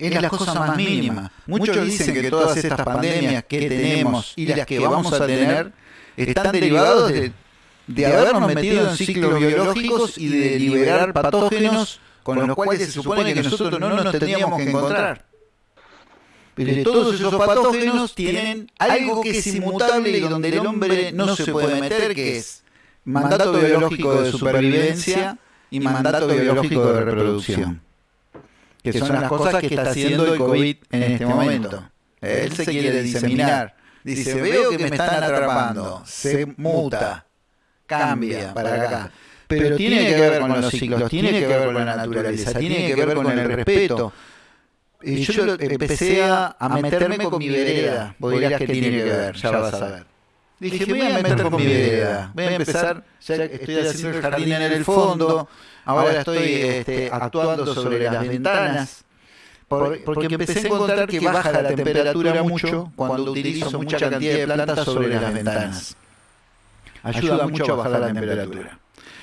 en las cosas más mínimas. Muchos dicen que todas estas pandemias que tenemos y las que vamos a tener están derivados de, de habernos metido en ciclos biológicos y de liberar patógenos con los cuales se supone que nosotros no nos tendríamos que encontrar. Pero todos esos patógenos tienen algo que es inmutable y donde el hombre no se puede meter, que es mandato biológico de supervivencia y mandato biológico de reproducción. Que son las cosas que está haciendo el COVID en este momento. Él se quiere diseminar. Dice, veo que me están atrapando. Se muta. Cambia para acá. Pero tiene que ver con los ciclos, tiene que ver con la naturaleza, tiene que ver con el respeto. Y yo empecé a, meterme con mi vereda. Vos dirás que tiene que ver, ya vas a ver. Dije, voy a meter con mi vereda. Voy a empezar, ya estoy haciendo el jardín en el fondo, ahora estoy este, actuando sobre las ventanas. porque empecé a encontrar que baja la temperatura mucho cuando utilizo mucha cantidad de plantas sobre las ventanas. Ayuda mucho a bajar la temperatura.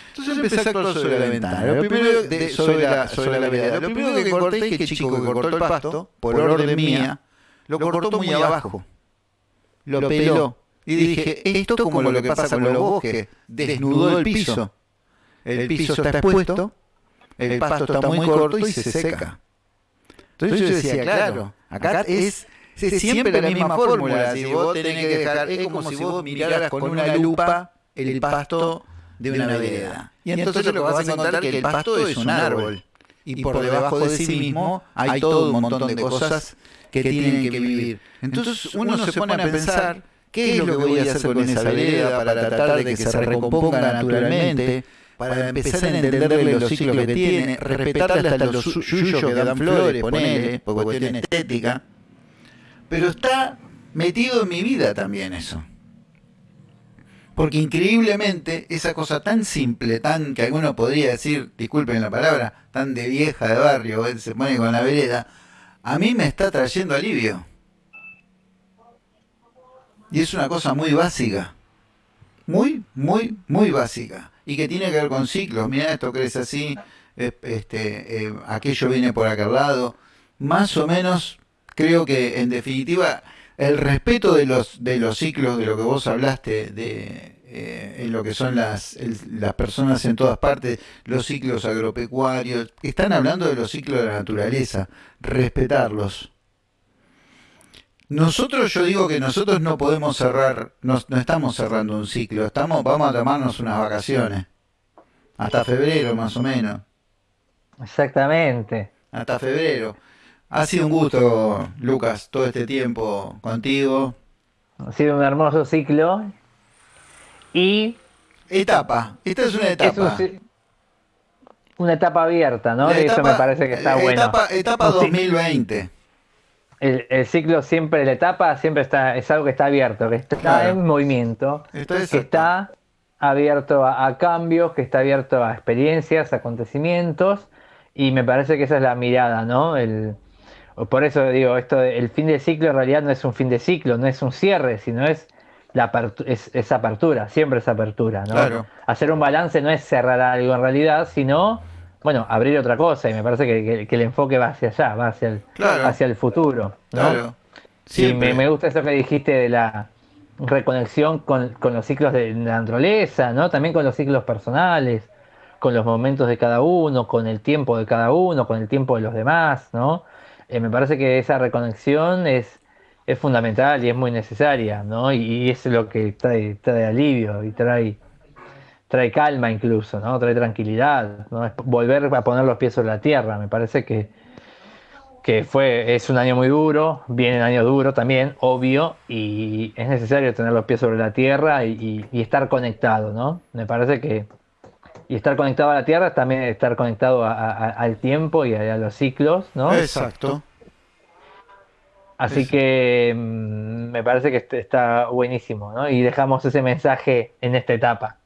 Entonces empecé a actuar sobre la ventana. Lo primero de, sobre, la, sobre la vereda. Lo primero que corté es que el chico que cortó el pasto, por orden mía, lo cortó muy abajo. Lo peló y dije, esto como lo que pasa con los bosques, desnudó el piso. El piso está expuesto, el pasto está muy corto y se seca. Entonces yo decía, claro, acá es, siempre la misma fórmula. Si vos tenés que dejar, es como si vos miraras con una lupa el pasto de una vereda. Y entonces lo que vas a encontrar que el pasto es un árbol. Y por debajo de sí mismo hay todo un montón de cosas que tienen que vivir. Entonces uno se pone a pensar ¿Qué es lo que voy a hacer con esa vereda para tratar de que se recomponga naturalmente? Para empezar a entenderle los ciclos que tiene, respetarle hasta los suyos que dan flores, ponele, por cuestión estética. Pero está metido en mi vida también eso. Porque increíblemente esa cosa tan simple, tan que alguno podría decir, disculpen la palabra, tan de vieja de barrio, se pone con la vereda, a mí me está trayendo alivio. Y es una cosa muy básica. Muy, muy, muy básica. Y que tiene que ver con ciclos. Mira, esto crece así, este, eh, aquello viene por aquel lado. Más o menos, creo que en definitiva, el respeto de los, de los ciclos, de lo que vos hablaste, de eh, en lo que son las, las personas en todas partes, los ciclos agropecuarios, están hablando de los ciclos de la naturaleza, respetarlos nosotros, yo digo que nosotros no podemos cerrar, no, estamos cerrando un ciclo, estamos, vamos a tomarnos unas vacaciones. Hasta febrero más o menos. Exactamente. Hasta febrero. Ha sido un gusto, Lucas, todo este tiempo contigo. Ha sido un hermoso ciclo. Y. Etapa. Esta es una etapa. una etapa abierta, ¿no? Eso me parece que está bueno. Etapa 2020. El, ciclo siempre, la etapa siempre está, es algo que está abierto, que está en movimiento, que está abierto a, cambios, que está abierto a experiencias, acontecimientos, y me parece que esa es la mirada, ¿no? El, por eso digo, esto el fin de ciclo en realidad no es un fin de ciclo, no es un cierre, sino es la es, apertura, siempre es apertura, ¿no? Hacer un balance no es cerrar algo en realidad, sino bueno, abrir otra cosa y me parece que, el enfoque va hacia allá, va hacia el, hacia el futuro. ¿no? Sí, me, gusta eso que dijiste de la reconexión con, los ciclos de la naturaleza, ¿no? También con los ciclos personales, con los momentos de cada uno, con el tiempo de cada uno, con el tiempo de los demás, ¿no? Eh, me parece que esa reconexión es, es fundamental y es muy necesaria, ¿no? Y, es lo que trae, trae alivio y trae trae calma incluso, ¿no? Trae tranquilidad, ¿no? Es volver a poner los pies sobre la tierra. Me parece que, que fue, es un año muy duro, viene un año duro también, obvio, y es necesario tener los pies sobre la tierra y, estar conectado, ¿no? Me parece que y estar conectado a la tierra es también estar conectado al tiempo y a, los ciclos, ¿no? Exacto. Así que mm, me parece que está buenísimo, ¿no? Y dejamos ese mensaje en esta etapa.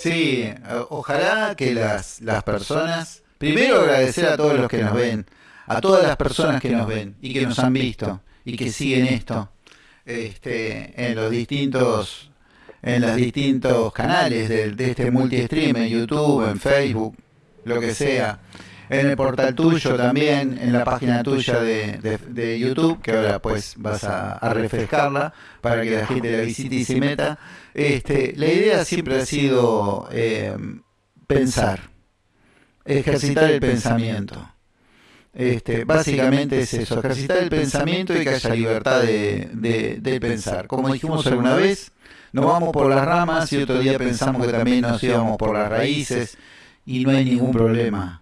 Sí, eh, ojalá que las, las personas, primero agradecer a todos los que nos ven, a todas las personas que nos ven y que nos han visto y que siguen esto este, en los distintos en los distintos canales de, de este multi-stream, en YouTube, en Facebook, lo que sea en el portal tuyo también, en la página tuya de, YouTube, que ahora pues vas a, refrescarla para que la gente la visite y se meta. Este, la idea siempre ha sido eh, pensar, ejercitar el pensamiento. Este, básicamente es eso, ejercitar el pensamiento y que haya libertad de, de, pensar. Como dijimos alguna vez, nos vamos por las ramas y otro día pensamos que también nos íbamos por las raíces y no hay ningún problema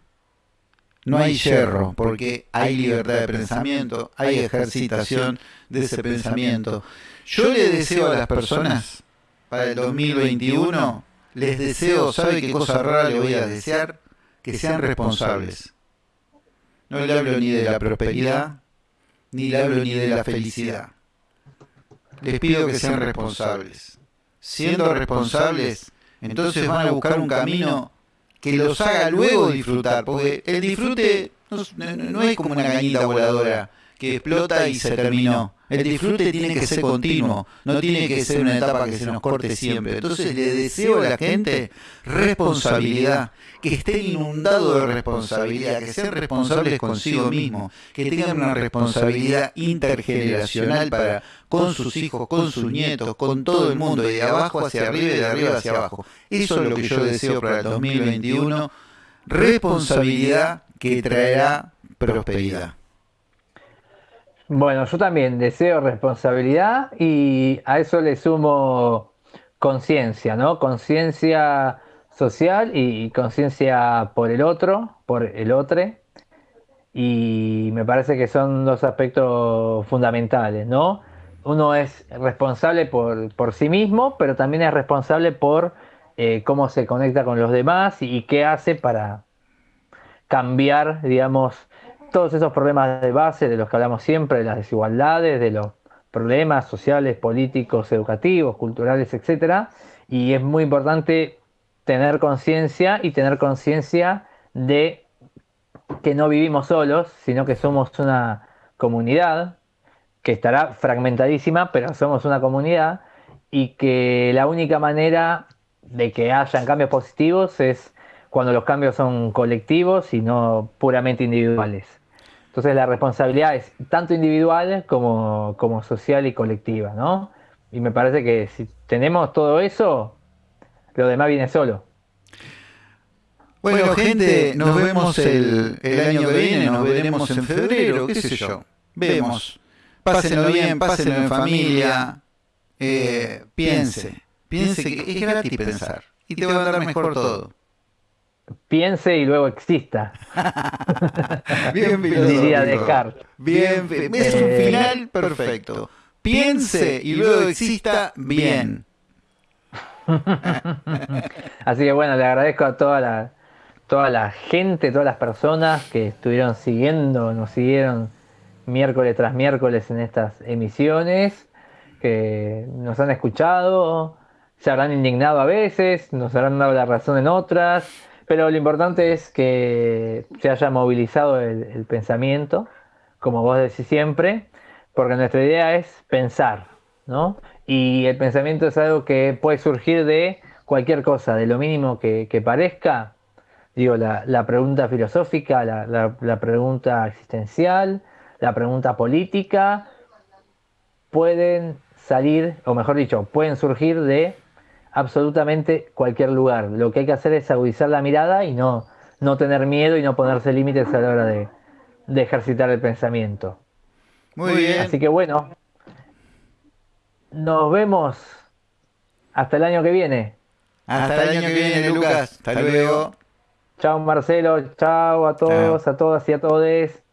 no hay yerro, porque hay libertad de pensamiento, hay ejercitación de ese pensamiento. Yo le deseo a las personas para el 2021, les deseo, ¿sabe qué cosa rara le voy a desear? Que sean responsables. No le hablo ni de la prosperidad, ni le hablo ni de la felicidad. Les pido que sean responsables. Siendo responsables, entonces van a buscar un camino que los haga luego disfrutar, porque el disfrute no, es como una cañita voladora que explota y se terminó. El disfrute tiene que ser continuo, no tiene que ser una etapa que se nos corte siempre. Entonces le deseo a la gente responsabilidad, que estén inundados de responsabilidad, que sean responsables consigo mismos, que tengan una responsabilidad intergeneracional para con sus hijos, con sus nietos, con todo el mundo, de abajo hacia arriba y de arriba hacia abajo. Eso es lo que yo deseo para el 2021, responsabilidad que traerá prosperidad. Bueno, yo también deseo responsabilidad y a eso le sumo conciencia, ¿no? Conciencia social y conciencia por el otro, por el otro. Y me parece que son dos aspectos fundamentales, ¿no? Uno es responsable por, sí mismo, pero también es responsable por eh, cómo se conecta con los demás y, y qué hace para cambiar, digamos, todos esos problemas de base de los que hablamos siempre, de las desigualdades, de los problemas sociales, políticos, educativos, culturales, etcétera, y es muy importante tener conciencia y tener conciencia de que no vivimos solos, sino que somos una comunidad que estará fragmentadísima, pero somos una comunidad y que la única manera de que hayan cambios positivos es cuando los cambios son colectivos y no puramente individuales. Entonces la responsabilidad es tanto individual como, como social y colectiva, ¿no? Y me parece que si tenemos todo eso, lo demás viene solo. Bueno, gente, nos vemos el, el año que viene, nos veremos en febrero, qué sé yo. Vemos. Pásenlo bien, pásenlo en familia. Eh, piense, piense que es gratis pensar. Y te va a dar mejor todo piense y luego exista. Bien Diría Descartes. Bien, es un final perfecto. piense y luego exista bien. Así que bueno, le agradezco a toda la, toda la gente, todas las personas que estuvieron siguiendo, nos siguieron miércoles tras miércoles en estas emisiones, que nos han escuchado, se habrán indignado a veces, nos habrán dado la razón en otras, pero lo importante es que se haya movilizado el, pensamiento, como vos decís siempre, porque nuestra idea es pensar, ¿no? Y el pensamiento es algo que puede surgir de cualquier cosa, de lo mínimo que, parezca, digo, la, pregunta filosófica, la pregunta existencial, la pregunta política, pueden salir, o mejor dicho, pueden surgir de absolutamente cualquier lugar. Lo que hay que hacer es agudizar la mirada y no, no tener miedo y no ponerse límites a la hora de, ejercitar el pensamiento. Muy bien. Así que bueno, nos vemos hasta el año que viene. Hasta, el año que viene, Lucas. Hasta luego. Chao Marcelo, chao a todos, a todas y a todes.